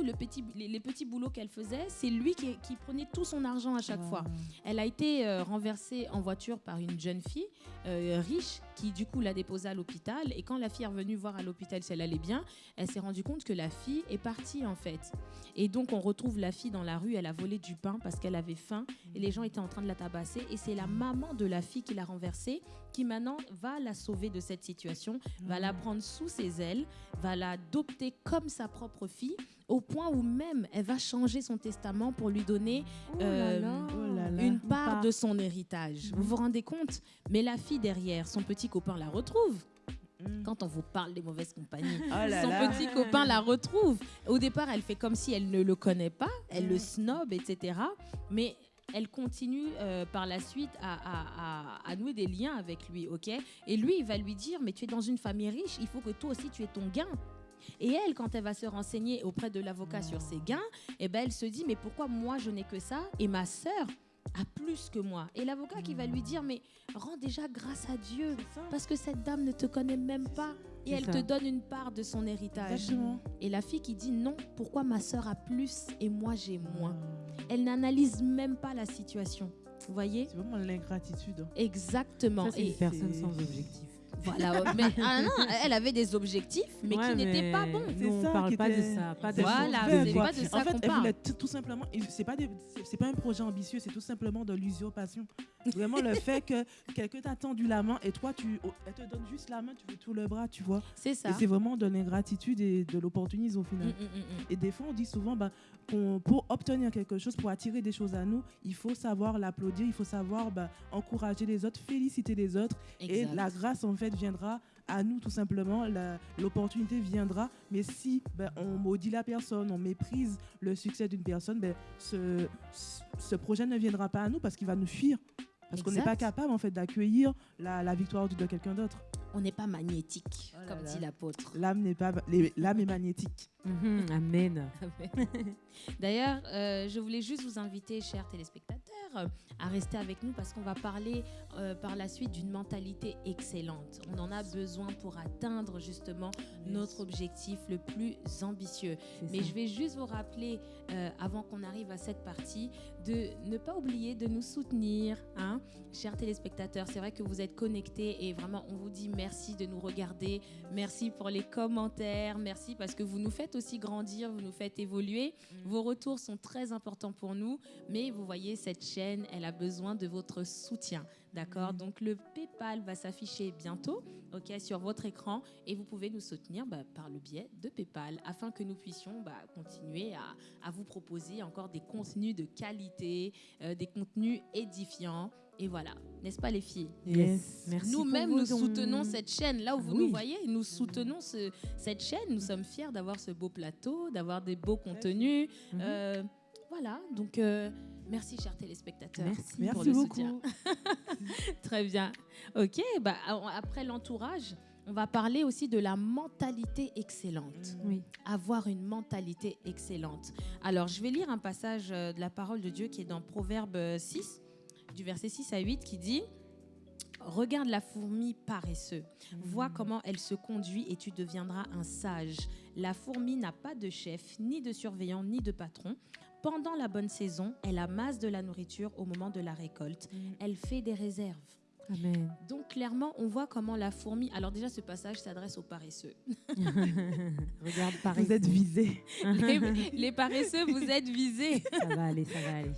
tout le petit les, les petits boulots qu'elle faisait c'est lui qui, qui prenait tout son argent à chaque fois. Elle a été euh, renversée en voiture par une jeune fille euh, riche qui du coup l'a déposée à l'hôpital. Et quand la fille est revenue voir à l'hôpital si elle allait bien, elle s'est rendue compte que la fille est partie en fait. Et donc on retrouve la fille dans la rue, elle a volé du pain parce qu'elle avait faim et les gens étaient en train de la tabasser. Et c'est la maman de la fille qui l'a renversée qui maintenant va la sauver de cette situation, va la prendre sous ses ailes, va l'adopter comme sa propre fille au point où même elle va changer son testament pour lui donner Oh Euh, là là. oh là là. une part part. de son héritage. Vous vous rendez compte? Mais la fille derrière, son petit copain la retrouve. Mm. Quand on vous parle des mauvaises compagnies, Oh là son là. petit copain la retrouve. Au départ, elle fait comme si elle ne le connaît pas, elle le snob, etc. Mais elle continue euh, par la suite à, à- à- à nouer des liens avec lui, ok? Et lui, il va lui dire, mais tu es dans une famille riche, il faut que toi aussi tu aies ton gain. Et elle, quand elle va se renseigner auprès de l'avocat sur ses gains, eh ben, elle se dit, mais pourquoi moi je n'ai que ça et ma sœur a plus que moi? Et l'avocat qui va lui dire, mais rends déjà grâce à Dieu, parce que cette dame ne te connaît même pas et elle ça. te donne une part de son héritage. Exactement. Et la fille qui dit non, pourquoi ma sœur a plus et moi j'ai moins? Ah. Elle n'analyse même pas la situation. Vous voyez? C'est vraiment l'ingratitude. Exactement. Ça, Et une personne sans objectif. Voilà. Mais ah non, elle avait des objectifs, mais Ouais, qui n'étaient pas bons. C'est nous, on ça parle pas de ça. Pas de Voilà, c'est pas de ça En fait, elle voulait tout, simplement. C'est pas des- pas un projet ambitieux, c'est tout simplement de l'usurpation. Vraiment le fait que quelqu'un t'a tendu la main et toi tu, oh, elle te donne juste la main, tu veux tout le bras, tu vois. C'est ça. Et c'est vraiment de l'ingratitude et de l'opportunisme au final. mm, mm, mm. Et des fois, on dit souvent, bah, pour obtenir quelque chose, pour attirer des choses à nous, il faut savoir l'applaudir, il faut savoir bah, encourager les autres, féliciter les autres. Et la grâce, en fait, viendra à nous, tout simplement. L'opportunité viendra. Mais si bah, on maudit la personne, on méprise le succès d'une personne, ben, ce, ce- ce projet ne viendra pas à nous parce qu'il va nous fuir. Parce qu'on n'est pas capable, en fait, d'accueillir la, la victoire de quelqu'un d'autre. On n'est pas magnétique, Oh là comme là. dit l'apôtre. L'âme n'est pas, l'âme est magnétique. Mhm, Amen. D'ailleurs, euh, je voulais juste vous inviter, chers téléspectateurs, à rester avec nous parce qu'on va parler euh, par la suite d'une mentalité excellente. On en a besoin pour atteindre justement notre objectif le plus ambitieux. Mais ça. je vais juste vous rappeler, euh, avant qu'on arrive à cette partie, de ne pas oublier de nous soutenir, hein, chers téléspectateurs. C'est vrai que vous êtes connectés et vraiment, on vous dit merci de nous regarder. Merci pour les commentaires. Merci parce que vous nous faites aussi grandir, vous nous faites évoluer. Vos retours sont très importants pour nous. Mais vous voyez, cette chaîne, elle a besoin de votre soutien. D'accord? Donc le PayPal va s'afficher bientôt ok, sur votre écran et vous pouvez nous soutenir bah, par le biais de PayPal afin que nous puissions bah, continuer à, à vous proposer encore des contenus de qualité, euh, des contenus édifiants. Et voilà, n'est-ce pas les filles? Yes. Merci Nous-mêmes, nous soutenons cette chaîne. Là où vous Oui. nous voyez, nous soutenons ce- cette chaîne. Nous sommes fiers d'avoir ce beau plateau, d'avoir des beaux contenus. Mhm. Euh, voilà, donc euh, merci chers téléspectateurs. Merci. pour Merci le beaucoup. soutien. Très bien. Ok, bah, après l'entourage, on va parler aussi de la mentalité excellente. Oui. Avoir une mentalité excellente. Alors, je vais lire un passage euh, de la parole de Dieu qui est dans Proverbe euh, 6, du verset 6 à 8, qui dit Regarde la fourmi paresseuse, vois comment elle se conduit et tu deviendras un sage. La fourmi n'a pas de chef, ni de surveillant, ni de patron. Pendant la bonne saison, elle amasse de la nourriture au moment de la récolte. Elle fait des réserves. Amen. Donc clairement, on voit comment la fourmi... Alors déjà, ce passage s'adresse aux paresseux. Regarde, pareil. Vous êtes visés. les, les paresseux, vous êtes visés. Ça va aller, ça va aller.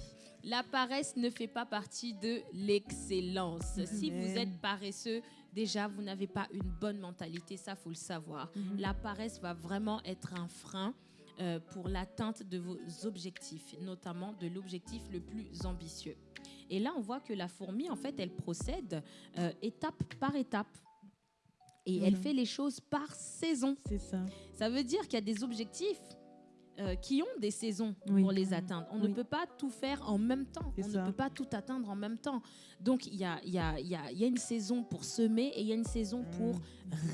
La paresse ne fait pas partie de l'excellence. Si vous êtes paresseux, déjà, vous n'avez pas une bonne mentalité, ça, faut le savoir. La paresse va vraiment être un frein euh, pour l'atteinte de vos objectifs, notamment de l'objectif le plus ambitieux. Et là, on voit que la fourmi, en fait, elle procède euh, étape par étape. Et elle fait les choses par saison. C'est ça. Ça veut dire qu'il y a des objectifs euh, qui ont des saisons Oui. pour les atteindre. On Oui. ne peut pas tout faire en même temps. On ça. ne peut pas tout atteindre en même temps. Donc, il y a, il y, a, il y, a, il y a une saison pour semer et il y a une saison pour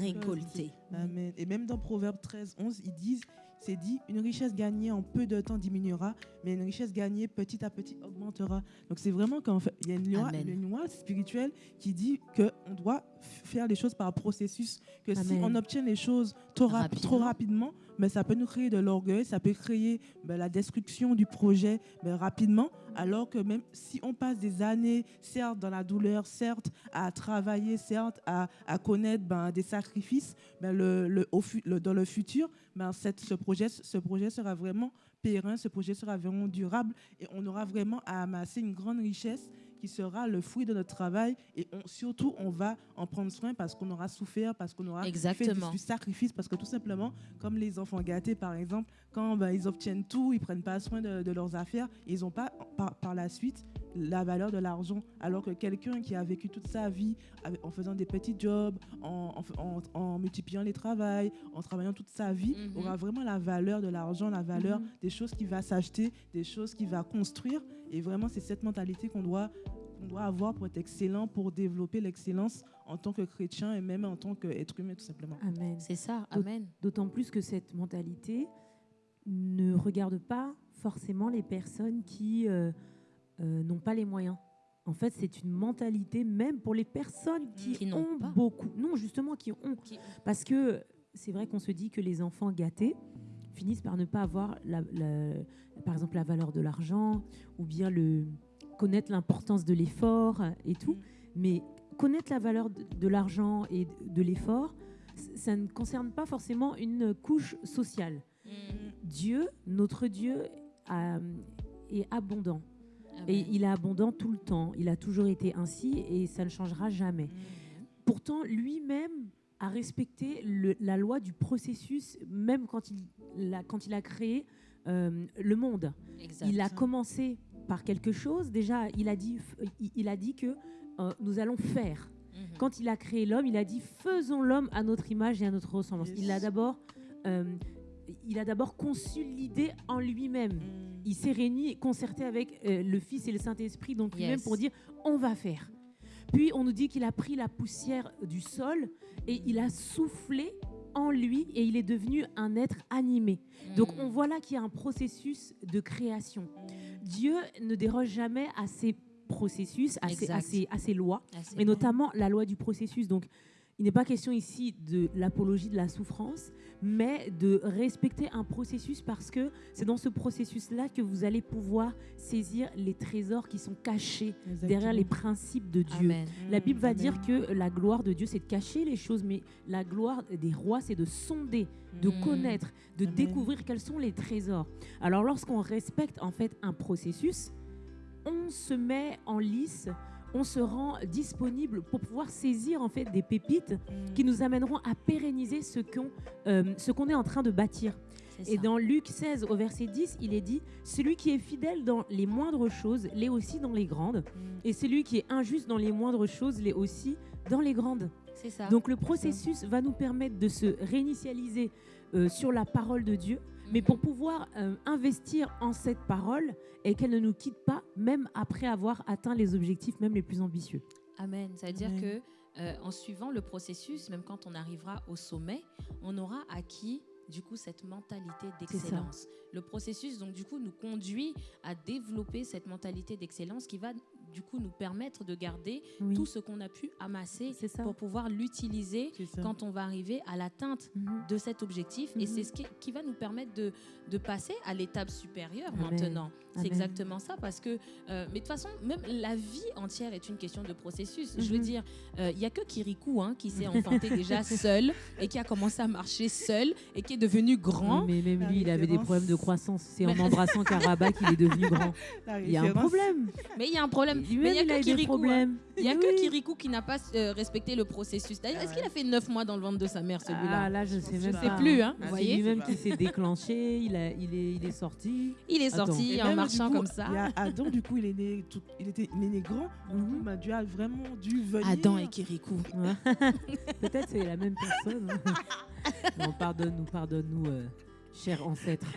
récolter. Amen. Et même dans Proverbe 13, 11, ils disent, c'est dit, une richesse gagnée en peu de temps diminuera, mais une richesse gagnée petit à petit augmentera. Donc c'est vraiment qu'en fait, il y a une loi, Amen. une loi spirituelle qui dit qu'on doit faire les choses par processus, que si on obtient les choses trop, rap- Rapidement. trop rapidement, mais ça peut nous créer de l'orgueil, ça peut créer ben, la destruction du projet ben, rapidement, alors que même si on passe des années, certes dans la douleur, certes à travailler, certes à, à connaître ben, des sacrifices, ben, le, le- au le- dans le futur, ben, cette- ce, projet, ce projet sera vraiment périn, ce projet sera vraiment durable et on aura vraiment à amasser une grande richesse qui sera le fruit de notre travail et on- surtout on va en prendre soin parce qu'on aura souffert, parce qu'on aura fait du, sacrifice, parce que tout simplement, comme les enfants gâtés par exemple, quand ben, ils obtiennent tout, ils prennent pas soin de, de leurs affaires, ils n'ont pas par, par la suite la valeur de l'argent, alors que quelqu'un qui a vécu toute sa vie en faisant des petits jobs, en, en f- en- en multipliant les travails, en travaillant toute sa vie, Mhm. aura vraiment la valeur de l'argent, la valeur Mhm. des choses qu'il va s'acheter, des choses qu'il va construire. Et vraiment, c'est cette mentalité qu'on doit, qu'on doit avoir pour être excellent, pour développer l'excellence en tant que chrétien et même en tant qu'être humain, tout simplement. Amen. C'est ça, amen. D'autant plus que cette mentalité ne regarde pas forcément les personnes qui euh, euh, n'ont pas les moyens. En fait, c'est une mentalité même pour les personnes qui, Qui ont pas. beaucoup. Non, justement, qui ont. Qui- Parce que c'est vrai qu'on se dit que les enfants gâtés finissent par ne pas avoir, la, la- par exemple, la valeur de l'argent ou bien le connaître l'importance de l'effort et tout. Mm. Mais connaître la valeur de, de l'argent et de, de l'effort, ça ne concerne pas forcément une couche sociale. Mm. Dieu, notre Dieu, a- est abondant. Et il est abondant tout le temps. Il a toujours été ainsi et ça ne changera jamais. Pourtant, lui-même a respecté le- la loi du processus, même quand il, a, quand il a créé euh, le monde. Exact. Il a commencé par quelque chose. Déjà, il a dit, il- il a dit que euh, nous allons faire. Mhm. Quand il a créé l'homme, il a dit faisons l'homme à notre image et à notre ressemblance. Yes. Il a d'abord, euh, il a d'abord conçu l'idée en lui-même. Mm. Il s'est réuni, concerté avec euh, le Fils et le Saint-Esprit, donc lui-même pour dire on va faire. Puis on nous dit qu'il a pris la poussière du sol et il a soufflé en lui et il est devenu un être animé. Donc Mm. on voit là qu'il y a un processus de création. Dieu ne déroge jamais à ses processus, à ses, à Exact. ses- à ses lois, et bon. notamment la loi du processus. Donc il n'est pas question ici de l'apologie de la souffrance, mais de respecter un processus parce que c'est dans ce processus-là que vous allez pouvoir saisir les trésors qui sont cachés derrière les principes de Dieu. Amen. La Bible va Amen. dire que la gloire de Dieu, c'est de cacher les choses, mais la gloire des rois, c'est de sonder, de Mm. connaître, de Amen. découvrir quels sont les trésors. Alors, lorsqu'on respecte en fait un processus, on se met en lice, on se rend disponible pour pouvoir saisir en fait des pépites Mm. qui nous amèneront à pérenniser ce qu'on euh, ce qu'on est en train de bâtir. Et ça. dans Luc 16 au verset 10, il est dit, celui qui est fidèle dans les moindres choses l'est aussi dans les grandes, Mm. et celui qui est injuste dans les moindres choses l'est aussi dans les grandes. Ça. Donc le processus va nous permettre de se réinitialiser euh, sur la parole de Dieu, mais pour pouvoir euh, investir en cette parole et qu'elle ne nous quitte pas, même après avoir atteint les objectifs même les plus ambitieux. Amen. Ça veut dire Amen. que euh, en suivant le processus, même quand on arrivera au sommet, on aura acquis du coup cette mentalité d'excellence. Le processus donc du coup nous conduit à développer cette mentalité d'excellence qui va du coup nous permettre de garder Oui, tout ce qu'on a pu amasser pour pouvoir l'utiliser quand on va arriver à l'atteinte Mhm. de cet objectif et Mhm. c'est ce qui, qui va nous permettre de, de passer à l'étape supérieure Amen. maintenant C'est Amen. exactement ça, parce que, euh, mais de toute façon, même la vie entière est une question de processus. Je veux Mhm. dire, euh, il y a que Kirikou hein, qui s'est enfanté déjà seul et qui a commencé à marcher seul et qui est devenu grand. Oui, mais même La lui, il avait des problèmes de croissance. C'est en embrassant Karabakh qu'il est devenu grand. Il y a un problème. Mais il y a un problème. Mais il y a que Kirikou. hein. Il y a Oui, que. Kirikou qui n'a pas euh, respecté le processus. D'ailleurs, Ah est-ce qu'il a fait neuf mois dans le ventre de sa mère, celui-là Ah là, je sais Je même sais pas. plus, hein, Ah, vous c'est voyez lui-même qui s'est déclenché, il, a, il, est, il est sorti. Il est sorti en même, marchant coup, comme ça. Il y a Adam, du coup, il est né, tout- il était, il est né grand. Mhm. bah, Dieu a vraiment dû venir. Adam et Kirikou. Peut-être c'est la même personne. non, pardonne-nous, pardonne-nous, euh, cher ancêtre.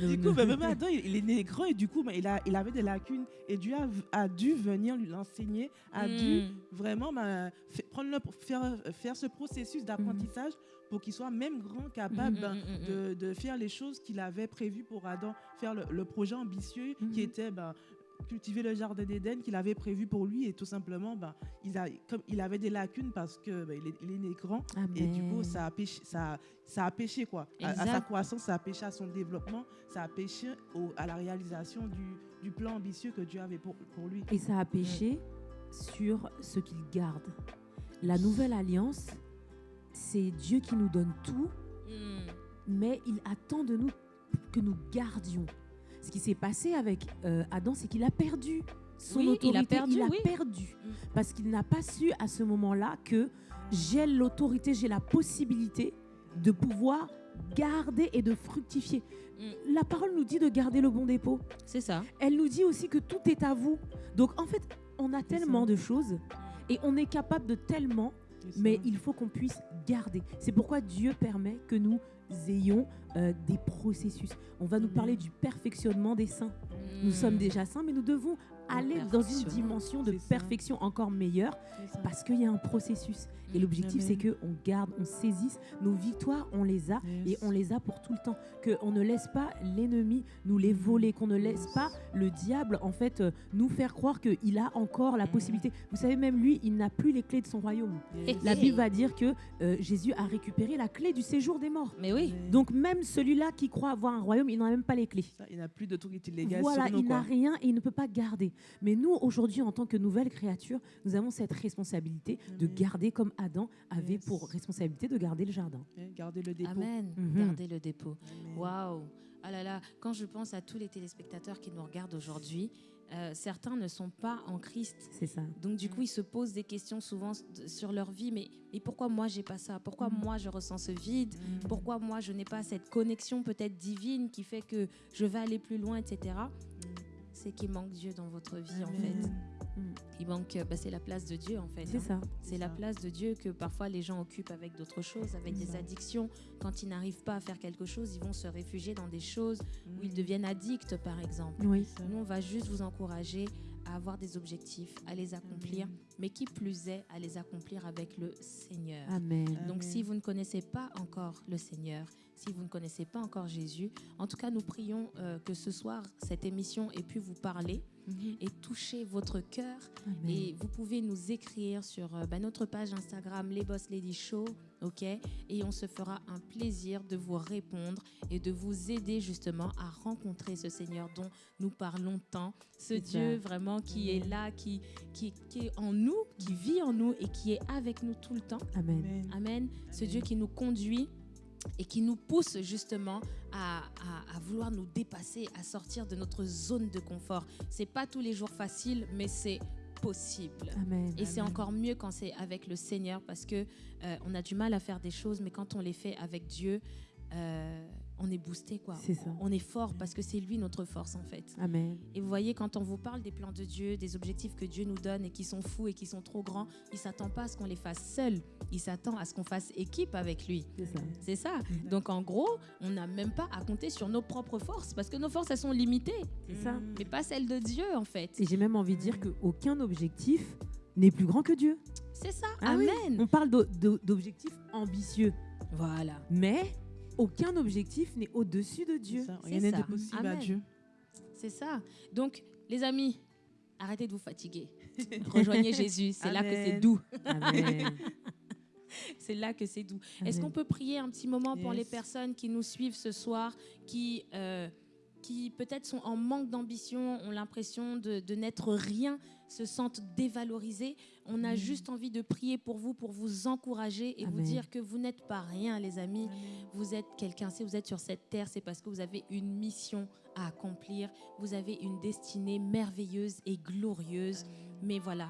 Du coup, bah, même Adam, il, il est né grand et du coup, il, a, il avait des lacunes. Et Dieu a, a dû venir lui l'enseigner, a dû Mm. vraiment fa- prendre le, faire, faire ce processus d'apprentissage pour qu'il soit même grand, capable ben, mhm, de, de faire les choses qu'il avait prévues pour Adam, faire le, le projet ambitieux qui était ben, cultiver le jardin d'Éden qu'il avait prévu pour lui et tout simplement ben, il, a, comme, il avait des lacunes parce que ben, il, est, il est né grand et du coup Amen. ça a péché, ça, ça a péché quoi. À, à sa croissance, ça a péché à son développement, ça a péché au- à la réalisation du, du plan ambitieux que Dieu avait pour, pour lui. Et ça a péché sur ce qu'il garde. La nouvelle alliance, c'est Dieu qui nous donne tout, Mm. mais il attend de nous que nous gardions. Ce qui s'est passé avec euh, Adam, c'est qu'il a perdu son Oui, il a autorité. perdu, il a oui. perdu. Mm. Parce qu'il n'a pas su à ce moment-là que j'ai l'autorité, j'ai la possibilité de pouvoir garder et de fructifier. Mm. La parole nous dit de garder le bon dépôt. C'est ça. Elle nous dit aussi que tout est à vous. Donc en fait, on a tellement de choses et on est capable de tellement, mais il faut qu'on puisse garder. C'est pourquoi Dieu permet que nous ayons euh, des processus. On va nous parler du perfectionnement des saints. Nous Mm. sommes déjà saints, mais nous devons aller dans une dimension de ça. perfection encore meilleure parce qu'il y a un processus. Et l'objectif, c'est qu'on garde, on saisisse nos victoires, on les a et on les a pour tout le temps. Qu'on ne laisse pas l'ennemi nous les voler, qu'on ne laisse pas le diable, en fait, euh, nous faire croire qu'il a encore la possibilité. Vous savez, même lui, il n'a plus les clés de son royaume. Yes. La. Bible va dire que euh, Jésus a récupéré la clé du séjour des morts. Mais oui. Amen. Donc même celui-là qui croit avoir un royaume, il n'en a même pas les clés. Ça, il n'a plus d'autorité légale Voilà, sur nous. il n'a rien et il ne peut pas garder. Mais nous, aujourd'hui, en tant que nouvelle créature, nous avons cette responsabilité de garder comme Adam avait Yes. pour responsabilité de garder le jardin. Hein, Garder le dépôt. Amen. Mhm. Gardez le dépôt. Waouh. Ah là là, quand je pense à tous les téléspectateurs qui nous regardent aujourd'hui, euh, certains ne sont pas en Christ. C'est ça. Donc du coup, ils se posent des questions souvent sur leur vie. Mais, mais pourquoi moi j'ai pas ça? Pourquoi Mm. moi je ressens ce vide? Mm. Pourquoi moi je n'ai pas cette connexion peut-être divine qui fait que je vais aller plus loin, etc. C'est qu'il manque Dieu dans votre vie en fait. Mm. Il manque, euh, bah, c'est la place de Dieu en fait. C'est hein. ça. C'est la ça. place de Dieu que parfois les gens occupent avec d'autres choses, avec des ça. addictions. Quand ils n'arrivent pas à faire quelque chose, ils vont se réfugier dans des choses où ils Mm. deviennent addicts, par exemple. Oui. Nous, on va juste vous encourager à avoir des objectifs, à les accomplir, Amen. mais qui plus est, à les accomplir avec le Seigneur. Amen. Donc, Amen. si vous ne connaissez pas encore le Seigneur, si vous ne connaissez pas encore Jésus, en tout cas, nous prions euh, que ce soir, cette émission ait pu vous parler Mhm. et toucher votre cœur Amen. et vous pouvez nous écrire sur euh, bah, notre page Instagram, les Boss Lady Show, ok? Et on se fera un plaisir de vous répondre et de vous aider justement à rencontrer ce Seigneur dont nous parlons tant, ce Dieu ça. vraiment qui est là, qui, qui, qui est en nous, qui vit en nous et qui est avec nous tout le temps. Amen. Amen. Amen. Ce. Dieu qui nous conduit et qui nous pousse justement à, à- à vouloir nous dépasser, à sortir de notre zone de confort. C'est pas tous les jours facile, mais c'est possible. Amen. Et c'est encore mieux quand c'est avec le Seigneur parce que euh, on a du mal à faire des choses, mais quand on les fait avec Dieu, euh, on est boosté quoi. C'est ça. On est fort parce que c'est lui notre force en fait. Amen. Et vous voyez, quand on vous parle des plans de Dieu, des objectifs que Dieu nous donne et qui sont fous et qui sont trop grands, il s'attend pas à ce qu'on les fasse seuls. Il s'attend à ce qu'on fasse équipe avec lui. C'est ça. C'est ça. Donc en gros, on n'a même pas à compter sur nos propres forces parce que nos forces, elles sont limitées, C'est ça. Mm. mais pas celles de Dieu en fait. Et j'ai même envie de dire qu'aucun objectif n'est plus grand que Dieu. C'est ça. Ah oui. Amen. On parle d'o- d'o- d'objectifs ambitieux, Voilà. mais aucun objectif n'est au-dessus de Dieu. C'est ça. Rien n'est impossible à. Dieu. C'est ça. Donc, les amis, arrêtez de vous fatiguer. Rejoignez Jésus. C'est là que c'est Amen. doux. C'est là que c'est doux. Est-ce qu'on peut prier un petit moment pour les personnes qui nous suivent ce soir, qui, euh, qui peut-être sont en manque d'ambition, ont l'impression de, de n'être rien, se sentent dévalorisés. On a juste envie de prier pour vous, pour vous encourager et vous dire que vous n'êtes pas rien, les amis. Vous êtes quelqu'un. Si vous êtes sur cette terre, c'est parce que vous avez une mission à accomplir. Vous avez une destinée merveilleuse et glorieuse. Mais voilà,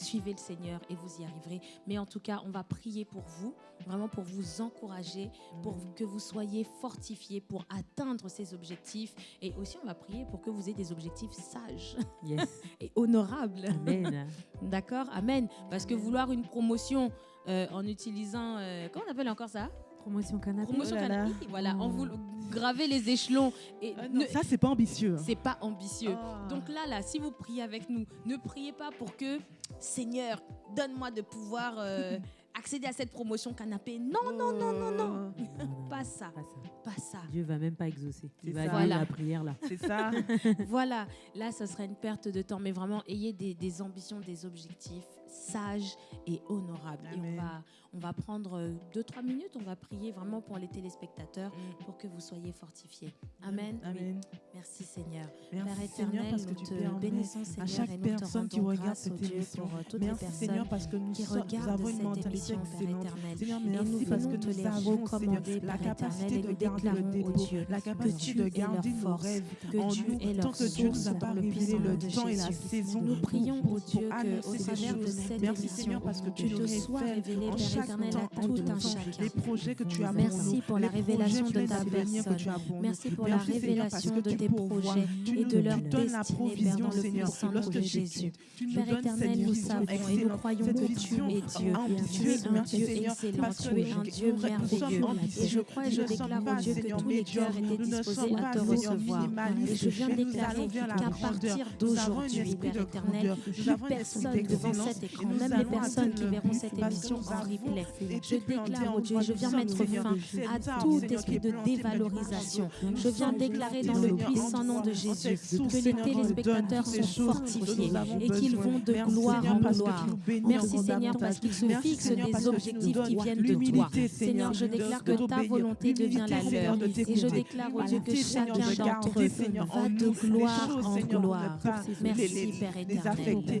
suivez le Seigneur et vous y arriverez. Mais en tout cas, on va prier pour vous, vraiment pour vous encourager, pour que vous soyez fortifiés pour atteindre ces objectifs. Et aussi, on va prier pour que vous ayez des objectifs sages Yes. et honorables. Amen. D'accord? Amen. Parce que vouloir une promotion euh, en utilisant, euh, comment on appelle encore ça? Promotion canapé. Promotion Oh là là. canapé. Voilà, en Oh. voulant graver les échelons. Et Ah non, ne- ça, c'est pas ambitieux. hein. c'est pas ambitieux. Ah. Donc là, là, si vous priez avec nous, ne priez pas pour que, Seigneur, donne-moi de pouvoir euh, accéder à cette promotion canapé. Non, non, non, non, non. Non, non, Pas ça, pas ça. pas ça. Dieu va même pas exaucer. Il va Voilà. la prière là. C'est ça. voilà, là, ce serait une perte de temps. Mais vraiment, ayez des, des ambitions, des objectifs sages et honorables. Et on Amen. va, on va prendre euh, deux, trois minutes. On va prier vraiment pour les téléspectateurs pour que vous soyez fortifiés. Amen. Oui. Amen. Merci Seigneur. Merci Père Seigneur éternel, parce que nous tu te bénissons Seigneur chaque et nous te personne qui rendons regarde cette émission. pour euh, toutes les Merci personnes Seigneur parce que nous, qui sommes- nous avons une mentalité émission, Père excellente. éternel. Seigneur, Et nous merci parce que te nous les avons, Seigneur, la capacité de garder le dépôt, Dieu la capacité tu de garder nos rêves en nous, tant que Dieu nous a pas révélé le temps et la saison Nous prions pour- Dieu que, au travers de Merci Seigneur parce que tu nous sois révèles révélé, en chaque temps, en tout temps, chacun. les projets que tu as pour Merci pour la révélation de ta personne. Merci pour la révélation de tes projets et de leur destinée, Père, dans le puissant nom de Jésus. Père éternel, nous savons et nous croyons que tu es Dieu. Tu es un Dieu excellent, tu es un Dieu merveilleux. Et je crois et je déclare au Dieu que tous les cœurs étaient disposés à te recevoir. Et je viens déclarer qu'à partir d'aujourd'hui, Père éternel, plus personne devant cet Même les personnes qui verront cette émission en replay. Je déclare au Dieu, je viens mettre fin à tout esprit de dévalorisation. Je viens déclarer dans le puissant nom de Jésus que les téléspectateurs sont fortifiés et qu'ils vont de gloire en gloire. Merci Seigneur parce qu'ils se fixent des objectifs qui viennent de toi. Seigneur, je déclare que ta volonté devient la leur. Et je déclare au Dieu que chacun de d'entre eux va de gloire en gloire. Merci, Père éternel.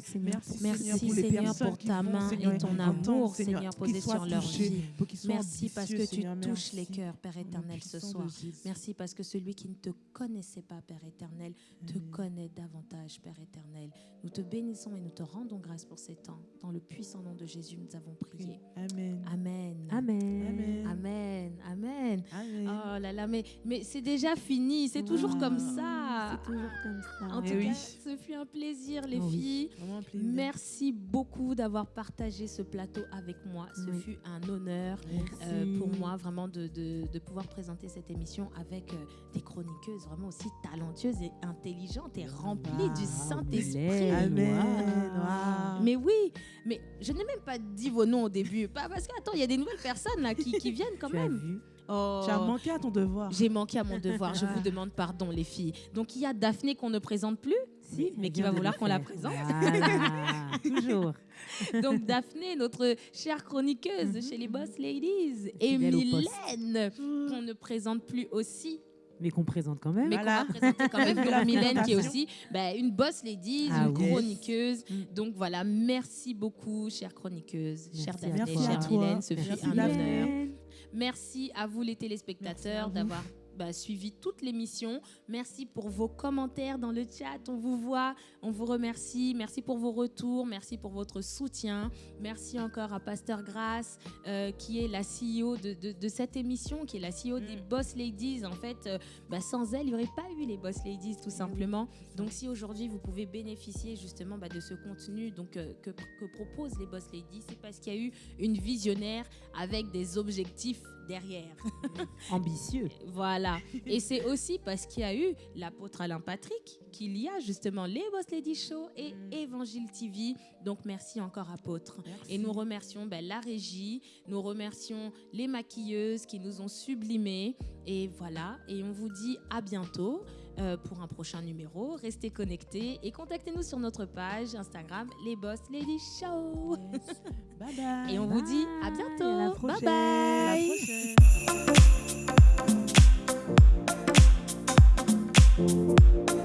Merci, Seigneur, Seigneur pour ta main Seigneur, et ton amour, Seigneur, posé sur leur vie. Merci parce que tu touches les cœurs, Père éternel, ce soir. Merci parce que celui qui ne te connaissait pas, Père éternel, te connaît davantage, Père éternel. Nous te bénissons et nous te rendons grâce pour ces temps. Dans le puissant nom de Jésus, nous avons prié. Amen. Amen. Amen. Amen. Amen. Oh là là, mais, mais c'est déjà fini. C'est toujours comme ça. C'est toujours comme ça. En Eh tout oui. cas, ce fut un plaisir, les oui. filles. Vraiment un plaisir. Merci beaucoup d'avoir partagé ce plateau avec moi. Ce Oui. fut un honneur euh, pour moi vraiment de, de- de pouvoir présenter cette émission avec euh, des chroniqueuses vraiment aussi talentueuses et intelligentes et remplies Wow, du Saint-Esprit. Wow. Mais oui, mais je n'ai même pas dit vos noms au début. Pas parce que, attends, il y a des nouvelles personnes là qui, qui viennent quand Tu as même. vu Oh. Tu as manqué à ton devoir. J'ai manqué à mon devoir, je vous demande pardon les filles. Donc il y a Daphné qu'on ne présente plus, Mais qui va vouloir qu'on la présente. Voilà, toujours. Donc Daphné, notre chère chroniqueuse Mhm. chez les Boss Ladies, et. Mylène, qu'on ne présente plus aussi, Mais qu'on présente quand même. mais Voilà. qu'on va présenter quand même Mylène qui est aussi bah, une Boss Ladies, Ah une chroniqueuse. Mm. Donc voilà, merci beaucoup, chère chroniqueuse, chère Merci à Daphné, chère. Mylène, ce fut un honneur. Merci à vous les téléspectateurs d'avoir bah, suivi toute l'émission. Merci pour vos commentaires dans le chat. On vous voit, on vous remercie. Merci pour vos retours. Merci pour votre soutien. Merci encore à Pasteur Grace, euh, qui est la CEO de, de- de cette émission, qui est la CEO des Boss Ladies. En fait, euh, bah, sans elle, il n'y aurait pas eu les Boss Ladies, tout simplement. Donc, si aujourd'hui vous pouvez bénéficier justement bah, de ce contenu donc, euh, que, que proposent les Boss Ladies, c'est parce qu'il y a eu une visionnaire avec des objectifs derrière. Ambitieux. Voilà. Et c'est aussi parce qu'il y a eu l'apôtre Alain Patrick qu'il y a justement les Boss Lady Show et Mm. Évangile TV. Donc merci encore apôtre. Merci. Et nous remercions ben, la régie, nous remercions les maquilleuses qui nous ont sublimés. Et voilà, et on vous dit à bientôt euh, pour un prochain numéro. Restez connectés et contactez-nous sur notre page Instagram Les Boss Lady Show. Bye bye. Et on vous dit à bientôt. Bye bye. À la.